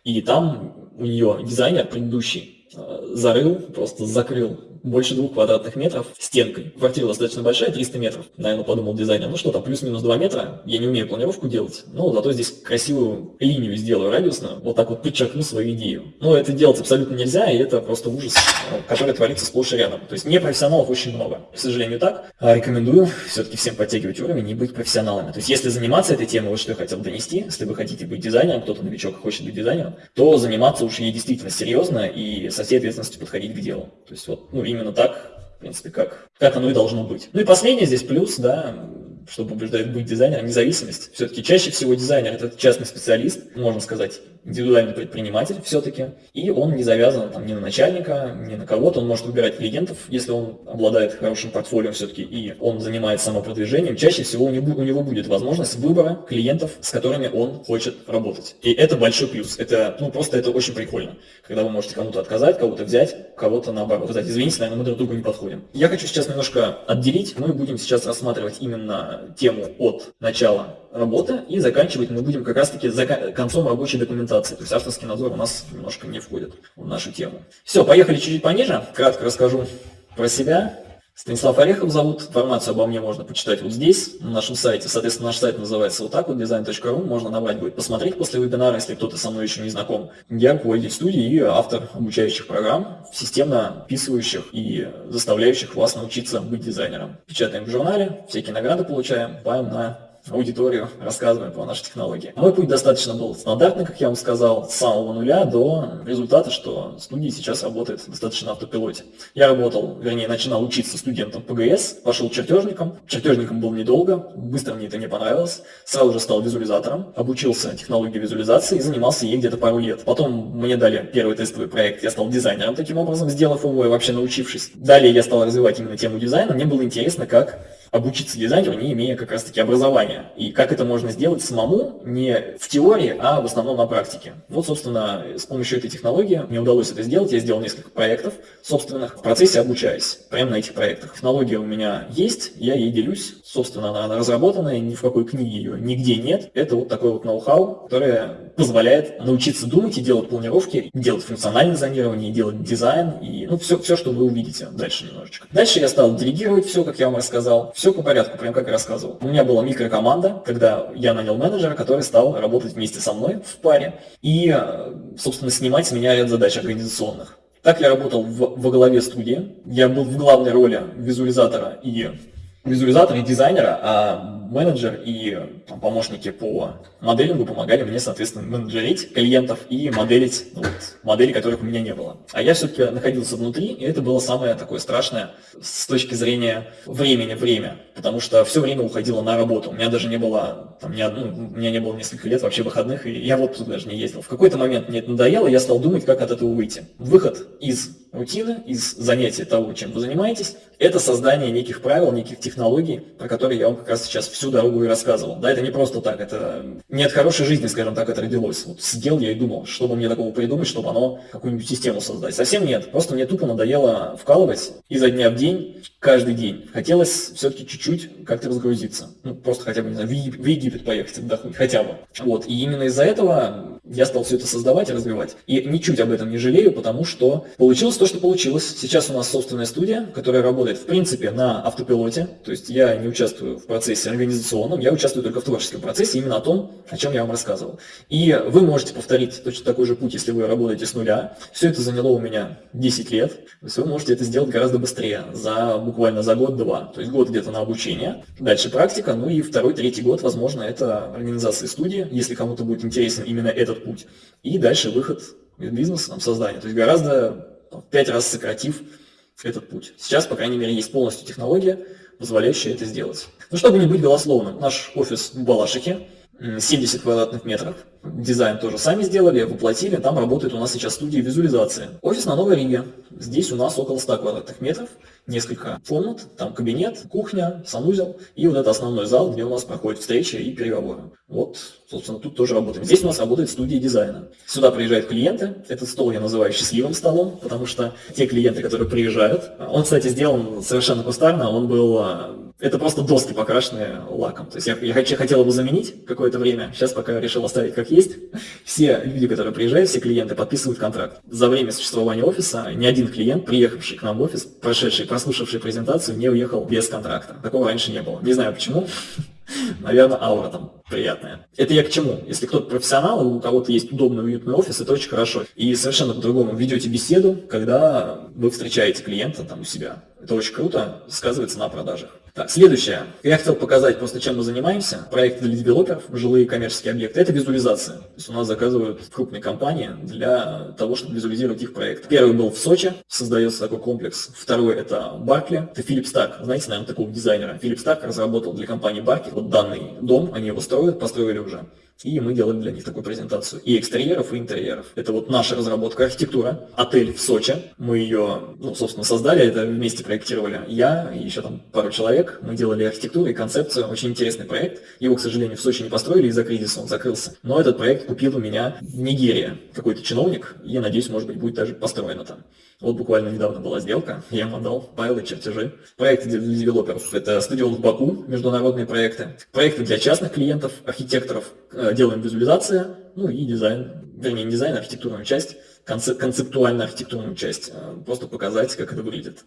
S1: и там у нее дизайнер предыдущий э, зарыл, просто закрыл больше двух квадратных метров стенкой. Квартира достаточно большая, 300 метров. Наверное, подумал дизайнер, ну что там, плюс-минус 2 метра, я не умею планировку делать, но зато здесь красивую линию сделаю радиусную, вот так вот подчеркну свою идею. Но это делать абсолютно нельзя, и это просто ужас, который творится сплошь и рядом. То есть непрофессионалов очень много. К сожалению, так. А рекомендую все-таки всем подтягивать уровень и быть профессионалами. То есть если заниматься этой темой, вот что я хотел донести, если вы хотите быть дизайнером, кто-то новичок хочет быть дизайнером, то заниматься уж ей действительно серьезно и со всей ответственностью подходить к делу. То есть вот, ну, именно так, в принципе, как, как оно и должно быть. Ну и последнее здесь плюс, да, что побуждает быть дизайнером, независимость. Все-таки чаще всего дизайнер – это частный специалист, можно сказать, индивидуальный предприниматель все-таки, и он не завязан там, ни на начальника, ни на кого-то, он может выбирать клиентов, если он обладает хорошим портфолио все-таки, и он занимается самопродвижением, чаще всего у него, у него будет возможность выбора клиентов, с которыми он хочет работать. И это большой плюс, это, ну, просто это очень прикольно, когда вы можете кому-то отказать, кого-то взять, кого-то наоборот сказать, извините, наверное, мы друг другу не подходим. Я хочу сейчас немножко отделить, мы будем сейчас рассматривать именно тему от начала работы и заканчивать мы будем как раз-таки за концом рабочей документации. То есть авторский надзор у нас немножко не входит в нашу тему. Все, поехали чуть-чуть пониже. Кратко расскажу про себя. Станислав Орехов зовут. Информацию обо мне можно почитать вот здесь, на нашем сайте. Соответственно, наш сайт называется вот так вот, design.ru. Можно набрать будет посмотреть после вебинара, если кто-то со мной еще не знаком. Я руководитель студии и автор обучающих программ, системно описывающих и заставляющих вас научиться быть дизайнером. Печатаем в журнале, всякие награды получаем, паем на аудиторию, рассказываем про наши технологии. Мой путь достаточно был стандартный, как я вам сказал, с самого нуля до результата, что студия сейчас работает достаточно на автопилоте. Я работал, вернее, начинал учиться студентом ПГС, пошел чертежником. Чертежником был недолго, быстро мне это не понравилось. Сразу же стал визуализатором, обучился технологии визуализации и занимался ей где-то пару лет. Потом мне дали первый тестовый проект, я стал дизайнером таким образом, сделав его и вообще научившись. Далее я стал развивать именно тему дизайна. Мне было интересно, как обучиться дизайнеру, не имея как раз-таки образования. И как это можно сделать самому, не в теории, а в основном на практике. Вот, собственно, с помощью этой технологии мне удалось это сделать. Я сделал несколько проектов собственных, в процессе обучаясь прямо на этих проектах. Технология у меня есть, я ей делюсь. Собственно, она, она разработанная, ни в какой книге ее нигде нет. Это вот такой вот ноу-хау, которое позволяет научиться думать и делать планировки, делать функциональное зонирование, делать дизайн и ну, все, все, что вы увидите дальше немножечко. Дальше я стал делегировать все, как я вам рассказал. Все по порядку, прям как я рассказывал. У меня была микрокоманда, когда я нанял менеджера, который стал работать вместе со мной в паре и, э, собственно, снимать с меня ряд задач организационных. Так я работал в, во главе студии. Я был в главной роли визуализатора и визуализатора и дизайнера, а менеджер и там, помощники по моделингу помогали мне, соответственно, менеджерить клиентов и моделить ну, вот, модели, которых у меня не было. А я все-таки находился внутри, и это было самое такое страшное с точки зрения времени, время, потому что все время уходило на работу. У меня даже не было, там, ни одну, у меня не было несколько лет вообще выходных, и я в отпуск даже не ездил. В какой-то момент мне это надоело, я стал думать, как от этого выйти. Выход из рутины, из занятия того, чем вы занимаетесь, это создание неких правил, неких технологий, про которые я вам как раз сейчас всю дорогу и рассказывал. Да, это не просто так, это не от хорошей жизни, скажем так, это родилось. Вот сидел я и думал, что бы мне такого придумать, чтобы оно какую-нибудь систему создать. Совсем нет, просто мне тупо надоело вкалывать изо дня в день, каждый день. Хотелось все-таки чуть-чуть как-то разгрузиться. Ну, просто хотя бы, не знаю, в Египет поехать отдохнуть, хотя бы. Вот, и именно из-за этого я стал все это создавать и развивать. И ничуть об этом не жалею, потому что получилось то, что получилось. Сейчас у нас собственная студия, которая работает, в принципе, на автопилоте. То есть я не участвую в процессе организационном, я участвую только в творческом процессе, именно о том, о чем я вам рассказывал. И вы можете повторить точно такой же путь, если вы работаете с нуля. Все это заняло у меня 10 лет. То есть вы можете это сделать гораздо быстрее, за буквально за год-два. То есть год где-то на обучение, дальше практика, ну и второй, третий год, возможно, это организация студии, если кому-то будет интересен именно этот путь. И дальше выход из бизнеса, там, создание. То есть гораздо в пять раз сократив этот путь. Сейчас, по крайней мере, есть полностью технология, позволяющая это сделать. Ну, чтобы не быть голословным, наш офис в Балашихе, 70 квадратных метров. Дизайн тоже сами сделали, воплотили. Там работает у нас сейчас студия визуализации. Офис на Новой Риге. Здесь у нас около 100 квадратных метров. Несколько комнат, там кабинет, кухня, санузел и вот это основной зал, где у нас проходят встречи и переговоры. Вот, собственно, тут тоже работаем. Здесь у нас работает студия дизайна. Сюда приезжают клиенты. Этот стол я называю счастливым столом, потому что те клиенты, которые приезжают, он, кстати, сделан совершенно кустарно, он был а, это просто доски, покрашенные лаком. То есть я, я хотел его заменить какое-то время, сейчас пока решил оставить как есть. Все люди, которые приезжают, все клиенты подписывают контракт. За время существования офиса ни один клиент, приехавший к нам в офис, прошедший, прослушавший презентацию, не уехал без контракта. Такого раньше не было. Не знаю почему. Наверное, аура там приятная. Это я к чему? Если кто-то профессионал, у кого-то есть удобный, уютный офис, это очень хорошо. И совершенно по-другому ведете беседу, когда вы встречаете клиента там у себя. Это очень круто, сказывается на продажах. Так, следующее. Я хотел показать просто, чем мы занимаемся. Проекты для девелоперов, жилые коммерческие объекты. Это визуализация. То есть у нас заказывают крупные компании для того, чтобы визуализировать их проект. Первый был в Сочи, создается такой комплекс. Второй это Баркли, это Филипп Старк. Знаете, наверное, такого дизайнера. Филипп Старк разработал для компании Баркли вот данный дом, они его строят, построили уже. И мы делали для них такую презентацию и экстерьеров, и интерьеров. Это вот наша разработка, архитектура. Отель в Сочи. Мы ее, ну, собственно, создали, это вместе проектировали. Я и еще там пару человек. Мы делали архитектуру и концепцию. Очень интересный проект. Его, к сожалению, в Сочи не построили из-за кризиса, он закрылся. Но этот проект купил у меня Нигерия какой-то чиновник. Я надеюсь, может быть, будет даже построено там. Вот буквально недавно была сделка, я им отдал файлы, чертежи. Проекты для девелоперов – это стадион в Баку, международные проекты. Проекты для частных клиентов, архитекторов, э, делаем визуализация, ну и дизайн, вернее, не дизайн, а архитектурную часть, концеп концептуальную архитектурную часть, э, просто показать, как это выглядит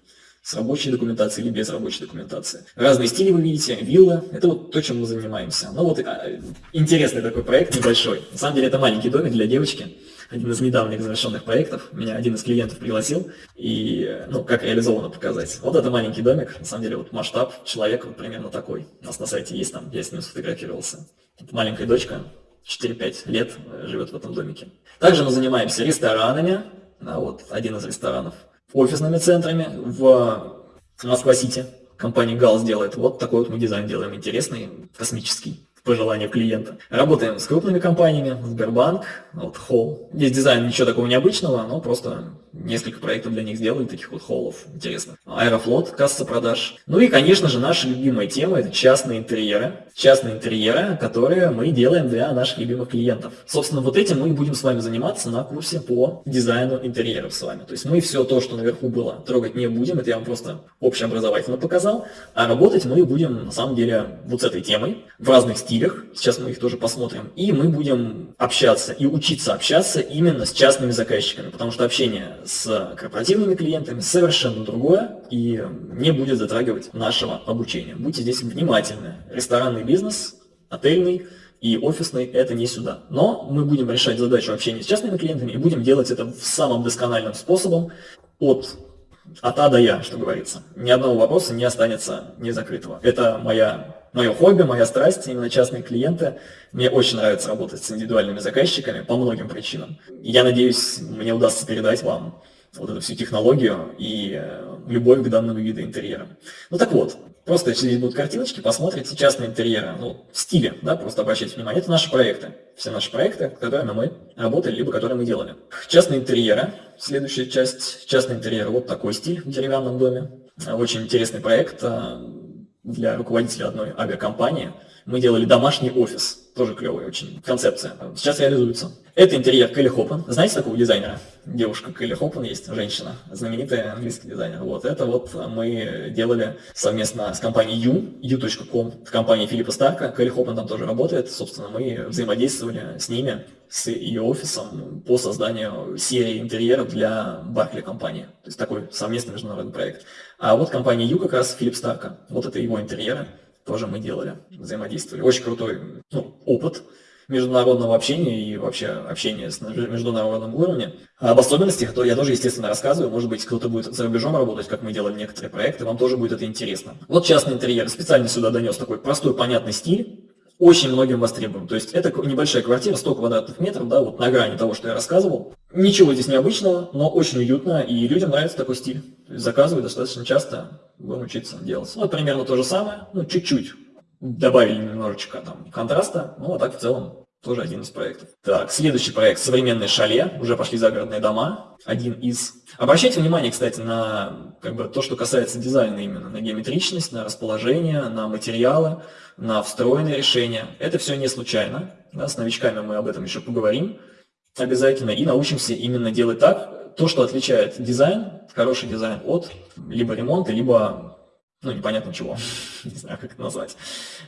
S1: с рабочей документацией или без рабочей документации. Разные стили вы видите, вилла, это вот то, чем мы занимаемся. Ну вот а, интересный такой проект, небольшой. На самом деле это маленький домик для девочки, один из недавних завершенных проектов. Меня один из клиентов пригласил, и, ну, как реализовано показать. Вот это маленький домик, на самом деле, вот масштаб человека вот примерно такой. У нас на сайте есть там, я с ним сфотографировался. Это маленькая дочка, 4-5 лет живет в этом домике. Также мы занимаемся ресторанами, да, вот один из ресторанов, офисными центрами в Москва-Сити. Компания ГАЛС делает вот такой вот мы дизайн делаем, интересный, космический по желанию клиента. Работаем с крупными компаниями, Сбербанк, вот Холл. Здесь дизайн ничего такого необычного, но просто несколько проектов для них сделали, таких вот холлов, интересно. Аэрофлот, касса продаж. Ну и, конечно же, наша любимая тема – это частные интерьеры. Частные интерьеры, которые мы делаем для наших любимых клиентов. Собственно, вот этим мы будем с вами заниматься на курсе по дизайну интерьеров с вами. То есть мы все то, что наверху было, трогать не будем, это я вам просто общеобразовательно показал, а работать мы будем, на самом деле, вот с этой темой, в разных стилях, сейчас мы их тоже посмотрим, и мы будем общаться и учиться общаться именно с частными заказчиками, потому что общение с корпоративными клиентами совершенно другое и не будет затрагивать нашего обучения. Будьте здесь внимательны. Ресторанный бизнес, отельный и офисный – это не сюда. Но мы будем решать задачу общения с частными клиентами и будем делать это в самом доскональным способом от от А до Я, что говорится. Ни одного вопроса не останется незакрытого. Это моя мое хобби, моя страсть, именно частные клиенты. Мне очень нравится работать с индивидуальными заказчиками по многим причинам. Я надеюсь, мне удастся передать вам вот эту всю технологию и э, любовь к данному виду интерьера. Ну так вот, просто здесь будут картиночки, посмотрите частные интерьеры, ну, в стиле, да, просто обращайте внимание. Это наши проекты, все наши проекты, которыми мы работали, либо которые мы делали. Частные интерьеры, следующая часть, частные интерьеры, вот такой стиль в деревянном доме. Очень интересный проект, э, для руководителя одной авиакомпании. Мы делали домашний офис, тоже клевая очень концепция. Сейчас реализуется. Это интерьер Келли Хоппен. Знаете такого дизайнера? Девушка Келли Хоппен есть, женщина, знаменитая английский дизайнер. Вот это вот мы делали совместно с компанией U, U.com, компанией Филиппа Старка. Келли Хоппен там тоже работает. Собственно, мы взаимодействовали с ними, с ее офисом по созданию серии интерьеров для Баркли компании. То есть такой совместный международный проект. А вот компания U как раз Филипп Старка. Вот это его интерьеры тоже мы делали, взаимодействовали. Очень крутой ну, опыт международного общения и вообще общения с международным уровнем. Об особенностях то я тоже, естественно, рассказываю. Может быть, кто-то будет за рубежом работать, как мы делали некоторые проекты, вам тоже будет это интересно. Вот частный интерьер. Специально сюда донес такой простой, понятный стиль. Очень многим востребуем. То есть это небольшая квартира, 100 квадратных метров, да, вот на грани того, что я рассказывал. Ничего здесь необычного, но очень уютно, и людям нравится такой стиль. Заказывают достаточно часто, будем учиться делать. Ну, примерно то же самое, ну, чуть-чуть. Добавили немножечко там контраста, ну, а так в целом тоже один из проектов. Так, следующий проект «Современные шале». Уже пошли загородные дома. Один из... Обращайте внимание, кстати, на как бы, то, что касается дизайна именно. На геометричность, на расположение, на материалы, на встроенные решения. Это все не случайно. Да, с новичками мы об этом еще поговорим обязательно. И научимся именно делать так, то, что отличает дизайн, хороший дизайн от либо ремонта, либо ну, непонятно чего, не знаю, как это назвать.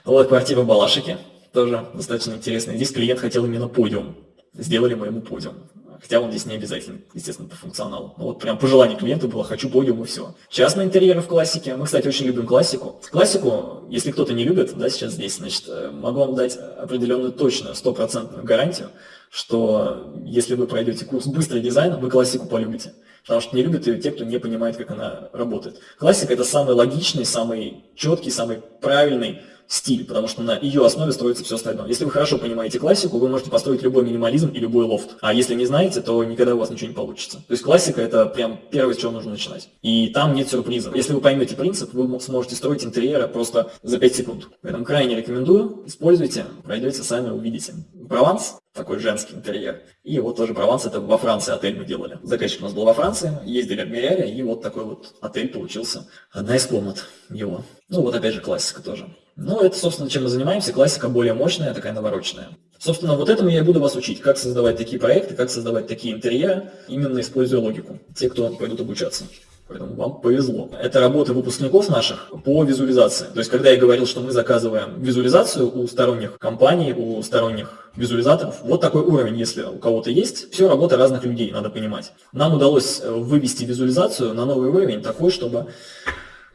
S1: Вот квартира Балашики, тоже достаточно интересная. Здесь клиент хотел именно подиум, сделали мы ему подиум. Хотя он здесь не обязательно, естественно, по функционалу. Но вот прям пожелание клиента было, хочу подиум и все. Частные интерьеры в классике. Мы, кстати, очень любим классику. Классику, если кто-то не любит, да, сейчас здесь, значит, э, могу вам дать определенную точную, стопроцентную гарантию, что если вы пройдете курс быстрый дизайн, вы классику полюбите. Потому что не любят ее те, кто не понимает, как она работает. Классика – это самый логичный, самый четкий, самый правильный стиль, потому что на ее основе строится все остальное. Если вы хорошо понимаете классику, вы можете построить любой минимализм и любой лофт. А если не знаете, то никогда у вас ничего не получится. То есть классика это прям первое, с чего нужно начинать. И там нет сюрпризов. Если вы поймете принцип, вы сможете строить интерьеры просто за 5 секунд. Поэтому крайне рекомендую, используйте, пройдете сами, увидите. Прованс, такой женский интерьер. И вот тоже Прованс, это во Франции отель мы делали. Заказчик у нас был во Франции, ездили, обмеряли, и вот такой вот отель получился. Одна из комнат его. Ну вот опять же классика тоже. Ну, это, собственно, чем мы занимаемся. Классика более мощная, такая навороченная. Собственно, вот этому я и буду вас учить, как создавать такие проекты, как создавать такие интерьеры, именно используя логику. Те, кто пойдут обучаться. Поэтому вам повезло. Это работа выпускников наших по визуализации. То есть, когда я говорил, что мы заказываем визуализацию у сторонних компаний, у сторонних визуализаторов, вот такой уровень, если у кого-то есть, все работа разных людей, надо понимать. Нам удалось вывести визуализацию на новый уровень такой, чтобы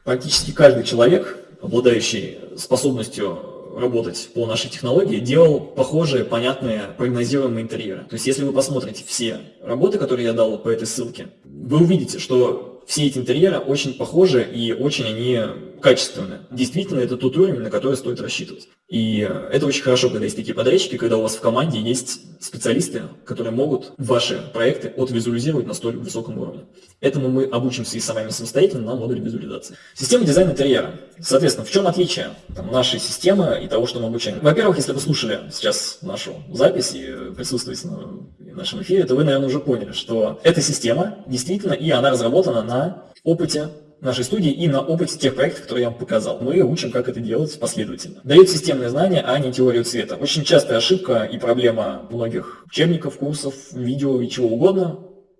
S1: практически каждый человек обладающий способностью работать по нашей технологии, делал похожие, понятные, прогнозируемые интерьеры. То есть, если вы посмотрите все работы, которые я дал по этой ссылке, вы увидите, что все эти интерьеры очень похожи и очень они качественны. Действительно, это тот уровень, на который стоит рассчитывать. И это очень хорошо, когда есть такие подрядчики, когда у вас в команде есть специалисты, которые могут ваши проекты отвизуализировать на столь высоком уровне. Этому мы обучимся и самими самостоятельно на модуле визуализации. Система дизайна интерьера. Соответственно, в чем отличие там, нашей системы и того, что мы обучаем? Во-первых, если вы слушали сейчас нашу запись и присутствуете на нашем эфире, то вы, наверное, уже поняли, что эта система действительно, и она разработана на опыте нашей студии и на опыте тех проектов, которые я вам показал. Мы учим, как это делать последовательно. Дают системные знания, а не теорию цвета. Очень частая ошибка и проблема многих учебников, курсов, видео и чего угодно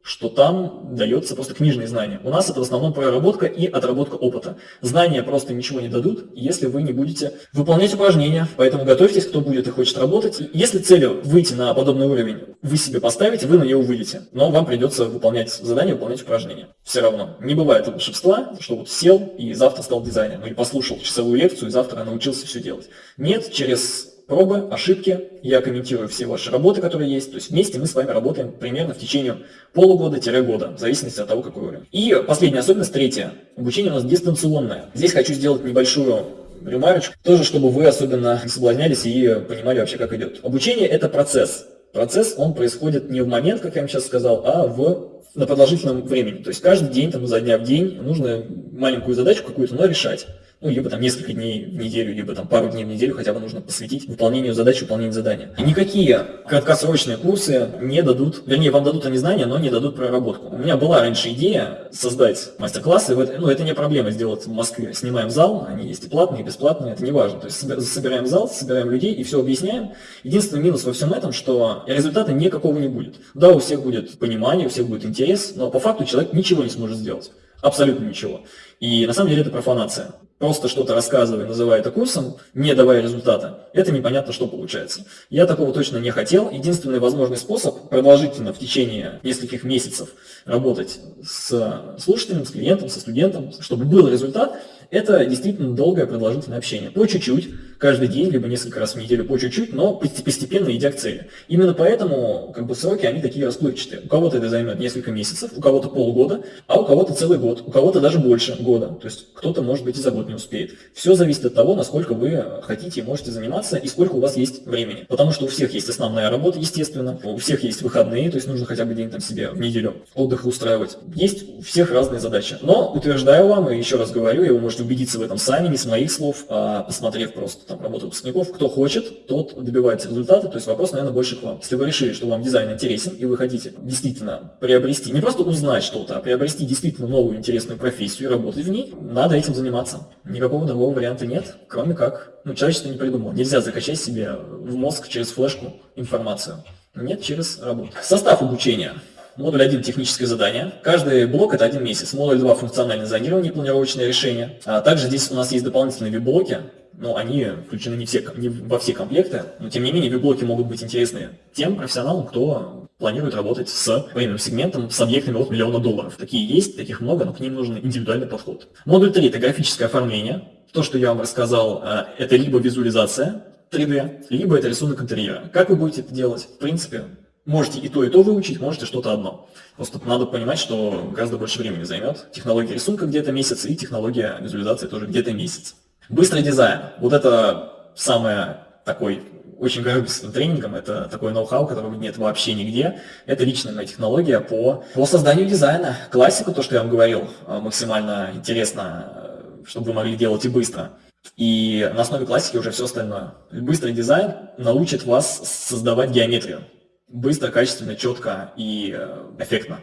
S1: что там дается просто книжные знания. У нас это в основном проработка и отработка опыта. Знания просто ничего не дадут, если вы не будете выполнять упражнения. Поэтому готовьтесь, кто будет и хочет работать. Если целью выйти на подобный уровень вы себе поставите, вы на нее выйдете. Но вам придется выполнять задания, выполнять упражнения. Все равно. Не бывает волшебства, что вот сел и завтра стал дизайнером. Или послушал часовую лекцию и завтра научился все делать. Нет, через пробы, ошибки, я комментирую все ваши работы, которые есть. То есть вместе мы с вами работаем примерно в течение полугода-года, в зависимости от того, какой уровень. И последняя особенность, третья. Обучение у нас дистанционное. Здесь хочу сделать небольшую ремарочку, тоже чтобы вы особенно не соблазнялись и понимали вообще, как идет. Обучение – это процесс. Процесс, он происходит не в момент, как я вам сейчас сказал, а в на продолжительном времени. То есть каждый день, там, за дня в день нужно маленькую задачу какую-то, но решать ну, либо там несколько дней в неделю, либо там пару дней в неделю хотя бы нужно посвятить выполнению задач, выполнению задания. И никакие краткосрочные курсы не дадут, вернее, вам дадут они знания, но не дадут проработку. У меня была раньше идея создать мастер-классы, ну, это не проблема сделать в Москве. Снимаем зал, они есть и платные, и бесплатные, это не важно. То есть собираем зал, собираем людей и все объясняем. Единственный минус во всем этом, что результата никакого не будет. Да, у всех будет понимание, у всех будет интерес, но по факту человек ничего не сможет сделать. Абсолютно ничего. И на самом деле это профанация просто что-то рассказывая, называя это курсом, не давая результата, это непонятно, что получается. Я такого точно не хотел. Единственный возможный способ продолжительно в течение нескольких месяцев работать с слушателем, с клиентом, со студентом, чтобы был результат, это действительно долгое продолжительное общение. По чуть-чуть, каждый день, либо несколько раз в неделю по чуть-чуть, но постепенно идя к цели. Именно поэтому как бы, сроки, они такие расплывчатые. У кого-то это займет несколько месяцев, у кого-то полгода, а у кого-то целый год, у кого-то даже больше года. То есть кто-то, может быть, и за год не успеет. Все зависит от того, насколько вы хотите и можете заниматься, и сколько у вас есть времени. Потому что у всех есть основная работа, естественно, у всех есть выходные, то есть нужно хотя бы день там себе в неделю отдыха устраивать. Есть у всех разные задачи. Но утверждаю вам, и еще раз говорю, и вы можете убедиться в этом сами, не с моих слов, а посмотрев просто там работу выпускников. Кто хочет, тот добивается результата. То есть вопрос, наверное, больше к вам. Если вы решили, что вам дизайн интересен, и вы хотите действительно приобрести, не просто узнать что-то, а приобрести действительно новую интересную профессию и работать в ней, надо этим заниматься. Никакого другого варианта нет, кроме как, ну, человечество не придумало. Нельзя закачать себе в мозг через флешку информацию. Нет, через работу. Состав обучения. Модуль 1 – техническое задание. Каждый блок – это один месяц. Модуль 2 – функциональное зонирование, планировочное решение. А также здесь у нас есть дополнительные веб-блоки, но они включены не, все, не во все комплекты. Но тем не менее, веб-блоки могут быть интересны тем профессионалам, кто планирует работать с премиум сегментом, с объектами от миллиона долларов. Такие есть, таких много, но к ним нужен индивидуальный подход. Модуль 3 – это графическое оформление. То, что я вам рассказал, э, это либо визуализация 3D, либо это рисунок интерьера. Как вы будете это делать? В принципе, Можете и то, и то выучить, можете что-то одно. Просто надо понимать, что гораздо больше времени займет. Технология рисунка где-то месяц, и технология визуализации тоже где-то месяц. Быстрый дизайн. Вот это самое такой очень горжусь тренингом, это такой ноу-хау, которого нет вообще нигде. Это личная моя технология по, по созданию дизайна. Классику, то, что я вам говорил, максимально интересно, чтобы вы могли делать и быстро. И на основе классики уже все остальное. Быстрый дизайн научит вас создавать геометрию быстро, качественно, четко и э, эффектно.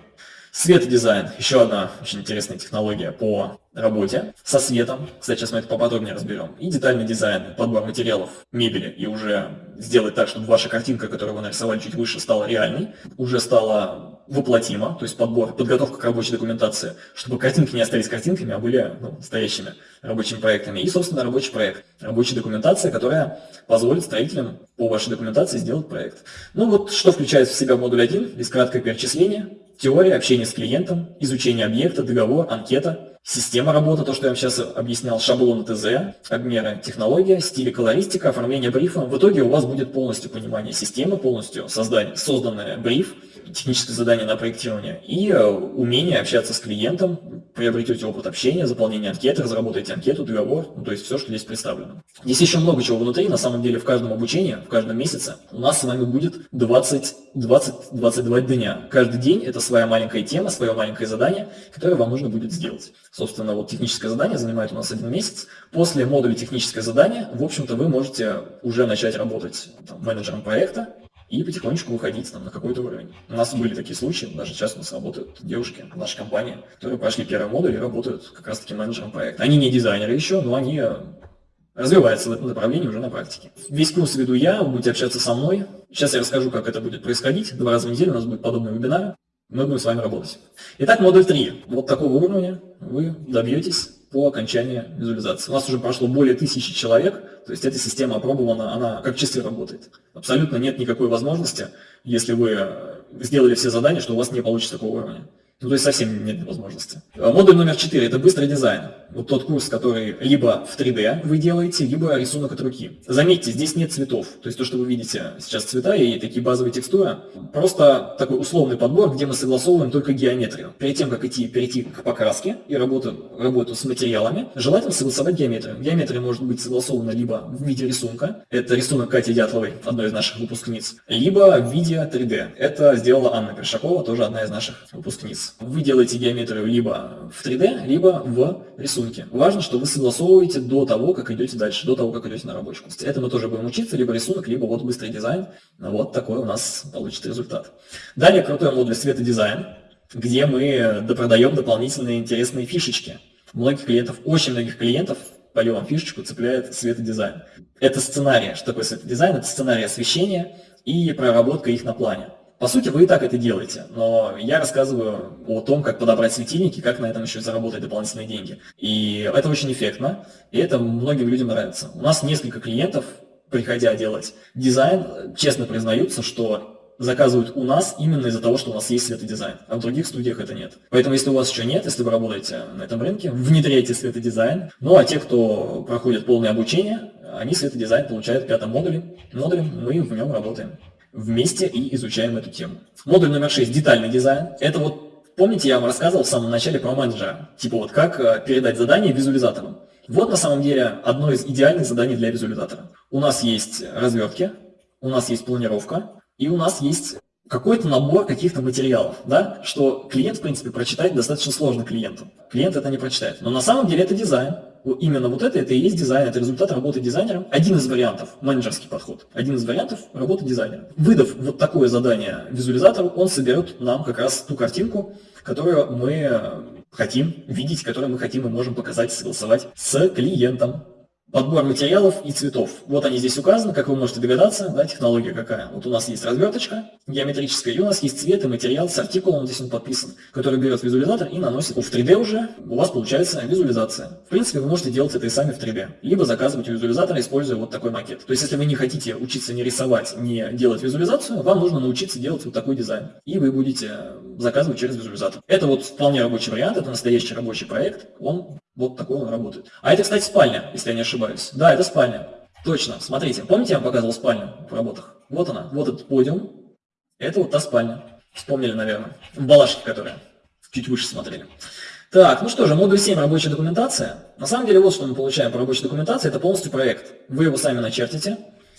S1: Светодизайн – еще одна очень интересная технология по работе со светом. Кстати, сейчас мы это поподробнее разберем. И детальный дизайн, подбор материалов, мебели. И уже сделать так, чтобы ваша картинка, которую вы нарисовали чуть выше, стала реальной. Уже стала воплотима, то есть подбор, подготовка к рабочей документации, чтобы картинки не остались картинками, а были ну, настоящими рабочими проектами. И, собственно, рабочий проект. Рабочая документация, которая позволит строителям по вашей документации сделать проект. Ну вот, что включает в себя модуль 1, здесь краткое перечисление. Теория, общение с клиентом, изучение объекта, договор, анкета, Система работы, то, что я вам сейчас объяснял, шаблон ТЗ, обмеры, технология, стиль колористика, оформление брифа. В итоге у вас будет полностью понимание системы, полностью создание, созданный бриф, техническое задание на проектирование, и э, умение общаться с клиентом, приобретете опыт общения, заполнение анкеты, разработаете анкету, договор, ну, то есть все, что здесь представлено. Здесь еще много чего внутри, на самом деле в каждом обучении, в каждом месяце у нас с вами будет 20-22 дня. Каждый день это своя маленькая тема, свое маленькое задание, которое вам нужно будет сделать. Собственно, вот техническое задание занимает у нас один месяц. После модуля техническое задание, в общем-то, вы можете уже начать работать там, менеджером проекта, и потихонечку выходить там, на какой-то уровень. У нас были такие случаи, даже сейчас у нас работают девушки в нашей компании, которые прошли первый модуль и работают как раз-таки менеджером проекта. Они не дизайнеры еще, но они э, развиваются в этом направлении уже на практике. Весь курс веду я, вы будете общаться со мной. Сейчас я расскажу, как это будет происходить. Два раза в неделю у нас будет подобный вебинар. Мы будем с вами работать. Итак, модуль 3. Вот такого уровня вы добьетесь по окончании визуализации. У нас уже прошло более тысячи человек, то есть эта система опробована, она как часы работает. Абсолютно нет никакой возможности, если вы сделали все задания, что у вас не получится такого уровня. Ну, то есть совсем нет возможности. А модуль номер 4 – это быстрый дизайн. Вот тот курс, который либо в 3D вы делаете, либо рисунок от руки. Заметьте, здесь нет цветов. То есть то, что вы видите сейчас цвета и такие базовые текстуры, просто такой условный подбор, где мы согласовываем только геометрию. Перед тем, как идти, перейти к покраске и работу, работу с материалами, желательно согласовать геометрию. Геометрия может быть согласована либо в виде рисунка, это рисунок Кати Дятловой, одной из наших выпускниц, либо в виде 3D. Это сделала Анна Першакова, тоже одна из наших выпускниц. Вы делаете геометрию либо в 3D, либо в рисунке. Важно, что вы согласовываете до того, как идете дальше, до того, как идете на рабочий курс. Это мы тоже будем учиться, либо рисунок, либо вот быстрый дизайн. Вот такой у нас получится результат. Далее крутой модуль светодизайн, где мы допродаем дополнительные интересные фишечки. Многих клиентов, очень многих клиентов полем фишечку цепляет светодизайн. Это сценарий. Что такое светодизайн? Это сценарий освещения и проработка их на плане. По сути, вы и так это делаете, но я рассказываю о том, как подобрать светильники, как на этом еще заработать дополнительные деньги. И это очень эффектно, и это многим людям нравится. У нас несколько клиентов, приходя делать дизайн, честно признаются, что заказывают у нас именно из-за того, что у нас есть светодизайн, а в других студиях это нет. Поэтому, если у вас еще нет, если вы работаете на этом рынке, внедряйте светодизайн. Ну, а те, кто проходит полное обучение, они светодизайн получают в пятом модуле. Модуле мы в нем работаем вместе и изучаем эту тему. Модуль номер 6 – детальный дизайн. Это вот, помните, я вам рассказывал в самом начале про менеджера. Типа вот как э, передать задание визуализатору. Вот на самом деле одно из идеальных заданий для визуализатора. У нас есть развертки, у нас есть планировка, и у нас есть какой-то набор каких-то материалов, да, что клиент, в принципе, прочитать достаточно сложно клиенту. Клиент это не прочитает. Но на самом деле это дизайн. Именно вот это, это и есть дизайн, это результат работы дизайнером. Один из вариантов, менеджерский подход, один из вариантов работы дизайнера. Выдав вот такое задание визуализатору, он соберет нам как раз ту картинку, которую мы хотим видеть, которую мы хотим и можем показать, согласовать с клиентом. Подбор материалов и цветов. Вот они здесь указаны, как вы можете догадаться, да, технология какая. Вот у нас есть разверточка геометрическая, и у нас есть цвет и материал с артикулом, здесь он подписан, который берет визуализатор и наносит. В 3D уже у вас получается визуализация. В принципе, вы можете делать это и сами в 3D, либо заказывать у визуализатора, используя вот такой макет. То есть, если вы не хотите учиться не рисовать, не делать визуализацию, вам нужно научиться делать вот такой дизайн. И вы будете заказывать через визуализатор. Это вот вполне рабочий вариант, это настоящий рабочий проект, он вот такой он работает. А это, кстати, спальня, если я не ошибаюсь. Да, это спальня. Точно. Смотрите, помните, я вам показывал спальню в работах? Вот она, вот этот подиум. Это вот та спальня. Вспомнили, наверное. В балашке, которая. Чуть выше смотрели. Так, ну что же, модуль 7 рабочая документация. На самом деле, вот что мы получаем по рабочей документации, это полностью проект. Вы его сами начертите.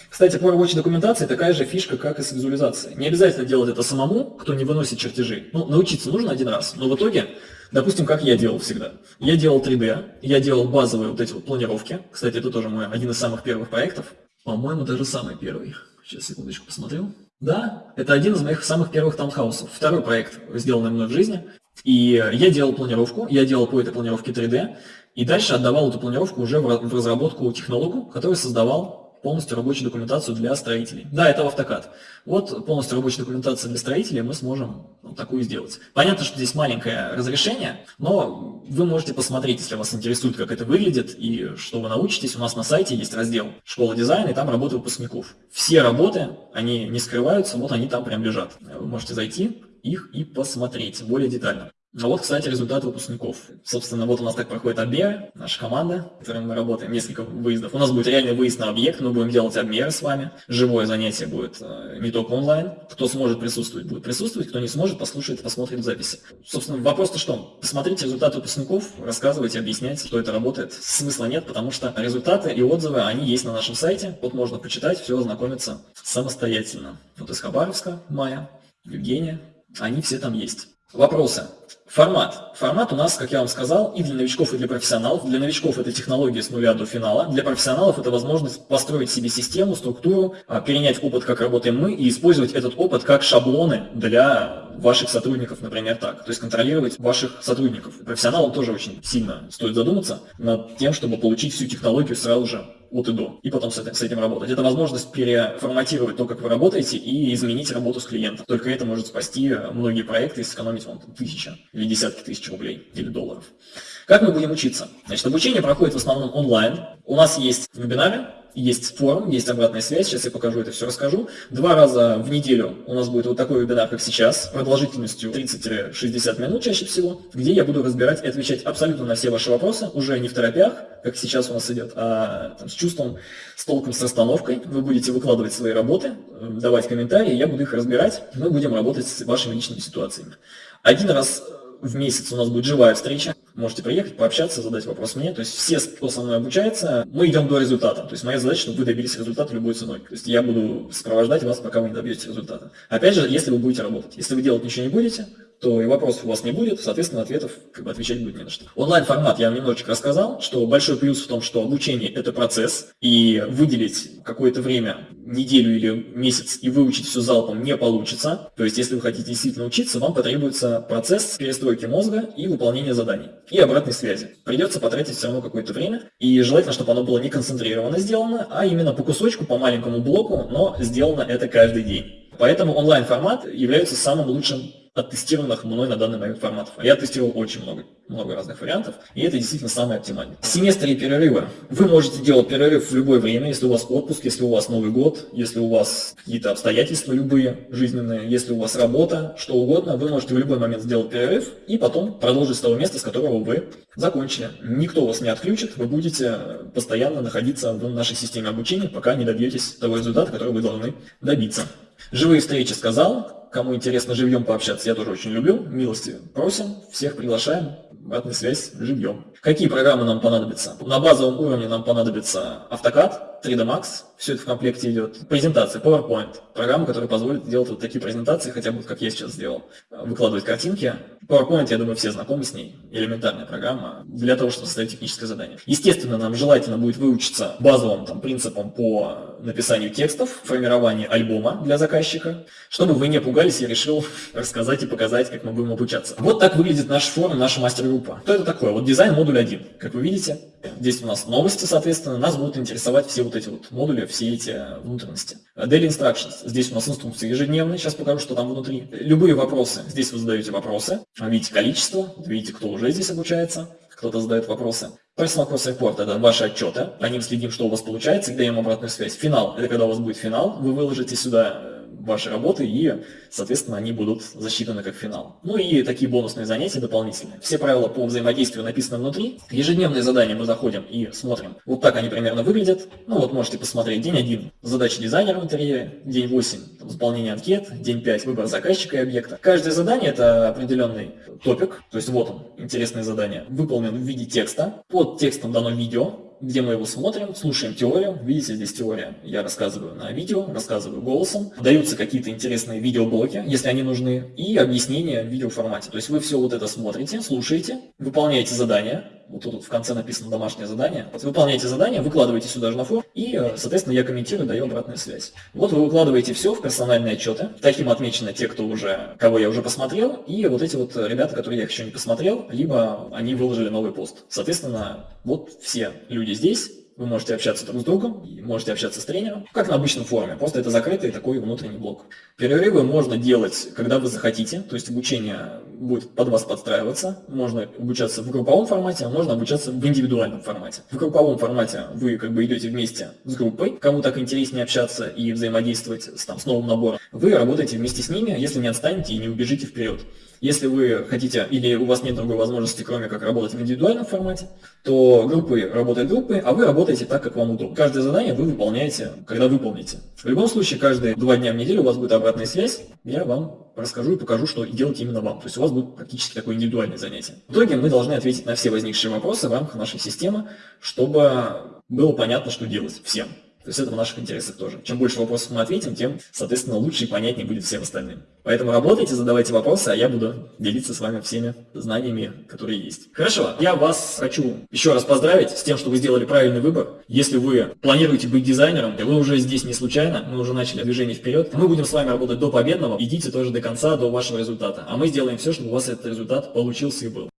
S1: Кстати, по рабочей документации такая же фишка, как и с визуализацией. Не обязательно делать это самому, кто не выносит чертежи. Ну, научиться нужно один раз, но в итоге Допустим, как я делал всегда. Я делал 3D, я делал базовые вот эти вот планировки. Кстати, это тоже мой один из самых первых проектов. По-моему, даже самый первый. Сейчас, секундочку, посмотрю. Да, это один из моих самых первых таунхаусов. Второй проект, сделанный мной в жизни. И я делал планировку, я делал по этой планировке 3D, и дальше отдавал эту планировку уже в разработку технологу, который создавал полностью рабочую документацию для строителей. Да, это в автокад. Вот полностью рабочая документация для строителей мы сможем вот такую сделать. Понятно, что здесь маленькое разрешение, но вы можете посмотреть, если вас интересует, как это выглядит и что вы научитесь. У нас на сайте есть раздел «Школа дизайна» и там работы выпускников. Все работы, они не скрываются, вот они там прям лежат. Вы можете зайти их и посмотреть более детально. А вот, кстати, результаты выпускников. Собственно, вот у нас так проходит обмеры, наша команда, в которой мы работаем, несколько выездов. У нас будет реальный выезд на объект, мы будем делать обмеры с вами. Живое занятие будет э, не только онлайн. Кто сможет присутствовать, будет присутствовать, кто не сможет, послушает, посмотрит записи. Собственно, вопрос-то что? Посмотрите результаты выпускников, рассказывайте, объясняйте, что это работает. Смысла нет, потому что результаты и отзывы, они есть на нашем сайте. Вот можно почитать, все ознакомиться самостоятельно. Вот из Хабаровска, Майя, Евгения, они все там есть. Вопросы. Формат. Формат у нас, как я вам сказал, и для новичков, и для профессионалов. Для новичков это технология с нуля до финала. Для профессионалов это возможность построить себе систему, структуру, а, перенять опыт, как работаем мы, и использовать этот опыт как шаблоны для ваших сотрудников, например, так. То есть контролировать ваших сотрудников. Профессионалам тоже очень сильно стоит задуматься над тем, чтобы получить всю технологию сразу же от и до, и потом с этим, с этим работать. Это возможность переформатировать то, как вы работаете, и изменить работу с клиентом. Только это может спасти многие проекты и сэкономить вам там, или десятки тысяч рублей или долларов. Как мы будем учиться? Значит, обучение проходит в основном онлайн. У нас есть вебинары, есть форум, есть обратная связь, сейчас я покажу это все, расскажу. Два раза в неделю у нас будет вот такой вебинар, как сейчас, продолжительностью 30-60 минут чаще всего, где я буду разбирать и отвечать абсолютно на все ваши вопросы, уже не в торопях, как сейчас у нас идет, а там, с чувством, с толком, с расстановкой. Вы будете выкладывать свои работы, давать комментарии, я буду их разбирать, мы будем работать с вашими личными ситуациями. Один раз в месяц у нас будет живая встреча, можете приехать, пообщаться, задать вопрос мне. То есть все, кто со мной обучается, мы идем до результата. То есть моя задача, чтобы вы добились результата любой ценой. То есть я буду сопровождать вас, пока вы не добьетесь результата. Опять же, если вы будете работать. Если вы делать ничего не будете, то и вопросов у вас не будет, соответственно, ответов как бы отвечать будет не на что. Онлайн-формат я вам немножечко рассказал, что большой плюс в том, что обучение – это процесс, и выделить какое-то время, неделю или месяц, и выучить все залпом не получится. То есть, если вы хотите действительно учиться, вам потребуется процесс перестройки мозга и выполнения заданий, и обратной связи. Придется потратить все равно какое-то время, и желательно, чтобы оно было не концентрированно сделано, а именно по кусочку, по маленькому блоку, но сделано это каждый день. Поэтому онлайн-формат является самым лучшим от тестированных мной на данный момент форматов. Я тестировал очень много, много разных вариантов, и это действительно самый оптимальный. Семестры и перерывы. Вы можете делать перерыв в любое время, если у вас отпуск, если у вас Новый год, если у вас какие-то обстоятельства любые жизненные, если у вас работа, что угодно, вы можете в любой момент сделать перерыв и потом продолжить с того места, с которого вы закончили. Никто вас не отключит, вы будете постоянно находиться в нашей системе обучения, пока не добьетесь того результата, который вы должны добиться. Живые встречи сказал, Кому интересно живьем пообщаться, я тоже очень люблю. Милости просим, всех приглашаем. Обратная связь живьем. Какие программы нам понадобятся? На базовом уровне нам понадобится AutoCAD, 3D Max, все это в комплекте идет. Презентация, PowerPoint, программа, которая позволит делать вот такие презентации, хотя бы как я сейчас сделал. Выкладывать картинки. PowerPoint, я думаю, все знакомы с ней. Элементарная программа для того, чтобы составить техническое задание. Естественно, нам желательно будет выучиться базовым там, принципам по написанию текстов, формированию альбома для заказчика. Чтобы вы не пугались, я решил рассказать и показать, как мы будем обучаться. Вот так выглядит наш форум, наша мастер-группа. Что это такое? Вот дизайн модуль 1. Как вы видите, здесь у нас новости, соответственно, нас будут интересовать все вот эти вот модули, все эти внутренности. Daily Instructions. Здесь у нас инструкции ежедневные, сейчас покажу, что там внутри. Любые вопросы. Здесь вы задаете вопросы. Видите количество, видите, кто уже здесь обучается кто-то задает вопросы. Personal Cross Report – это ваши отчеты, по ним следим, что у вас получается, и даем обратную связь. Финал – это когда у вас будет финал, вы выложите сюда э, ваши работы, и, соответственно, они будут засчитаны как финал. Ну и такие бонусные занятия дополнительные. Все правила по взаимодействию написаны внутри. Ежедневные задания мы заходим и смотрим. Вот так они примерно выглядят. Ну вот можете посмотреть. День 1 – задача дизайнера в интерьере. День 8 – заполнение анкет. День 5 – выбор заказчика и объекта. Каждое задание – это определенный топик. То есть вот он, интересное задание. Выполнен в виде текста. Под текстом дано видео где мы его смотрим, слушаем теорию. Видите, здесь теория. Я рассказываю на видео, рассказываю голосом. Даются какие-то интересные видеоблоки, если они нужны, и объяснения в видеоформате. То есть вы все вот это смотрите, слушаете, выполняете задания, вот тут в конце написано домашнее задание. Вот выполняете задание, выкладываете сюда же на фор, и, э, соответственно, я комментирую, даю обратную связь. Вот вы выкладываете все в персональные отчеты. Таким отмечены те, кто уже, кого я уже посмотрел, и вот эти вот ребята, которые я еще не посмотрел, либо они выложили новый пост. Соответственно, вот все люди здесь, вы можете общаться друг с другом, можете общаться с тренером, как на обычном форуме, просто это закрытый такой внутренний блок. Перерывы можно делать, когда вы захотите, то есть обучение будет под вас подстраиваться, можно обучаться в групповом формате, а можно обучаться в индивидуальном формате. В групповом формате вы как бы идете вместе с группой, кому так интереснее общаться и взаимодействовать с, там, с новым набором, вы работаете вместе с ними, если не отстанете и не убежите вперед. Если вы хотите или у вас нет другой возможности, кроме как работать в индивидуальном формате, то группы работают группы, а вы работаете так, как вам удобно. Каждое задание вы выполняете, когда выполните. В любом случае, каждые два дня в неделю у вас будет обратная связь, я вам расскажу и покажу, что делать именно вам. То есть у вас будет практически такое индивидуальное занятие. В итоге мы должны ответить на все возникшие вопросы в рамках нашей системы, чтобы было понятно, что делать всем. То есть это в наших интересах тоже. Чем больше вопросов мы ответим, тем, соответственно, лучше и понятнее будет всем остальным. Поэтому работайте, задавайте вопросы, а я буду делиться с вами всеми знаниями, которые есть. Хорошо, я вас хочу еще раз поздравить с тем, что вы сделали правильный выбор. Если вы планируете быть дизайнером, вы уже здесь не случайно, мы уже начали движение вперед. Мы будем с вами работать до победного, идите тоже до конца, до вашего результата. А мы сделаем все, чтобы у вас этот результат получился и был.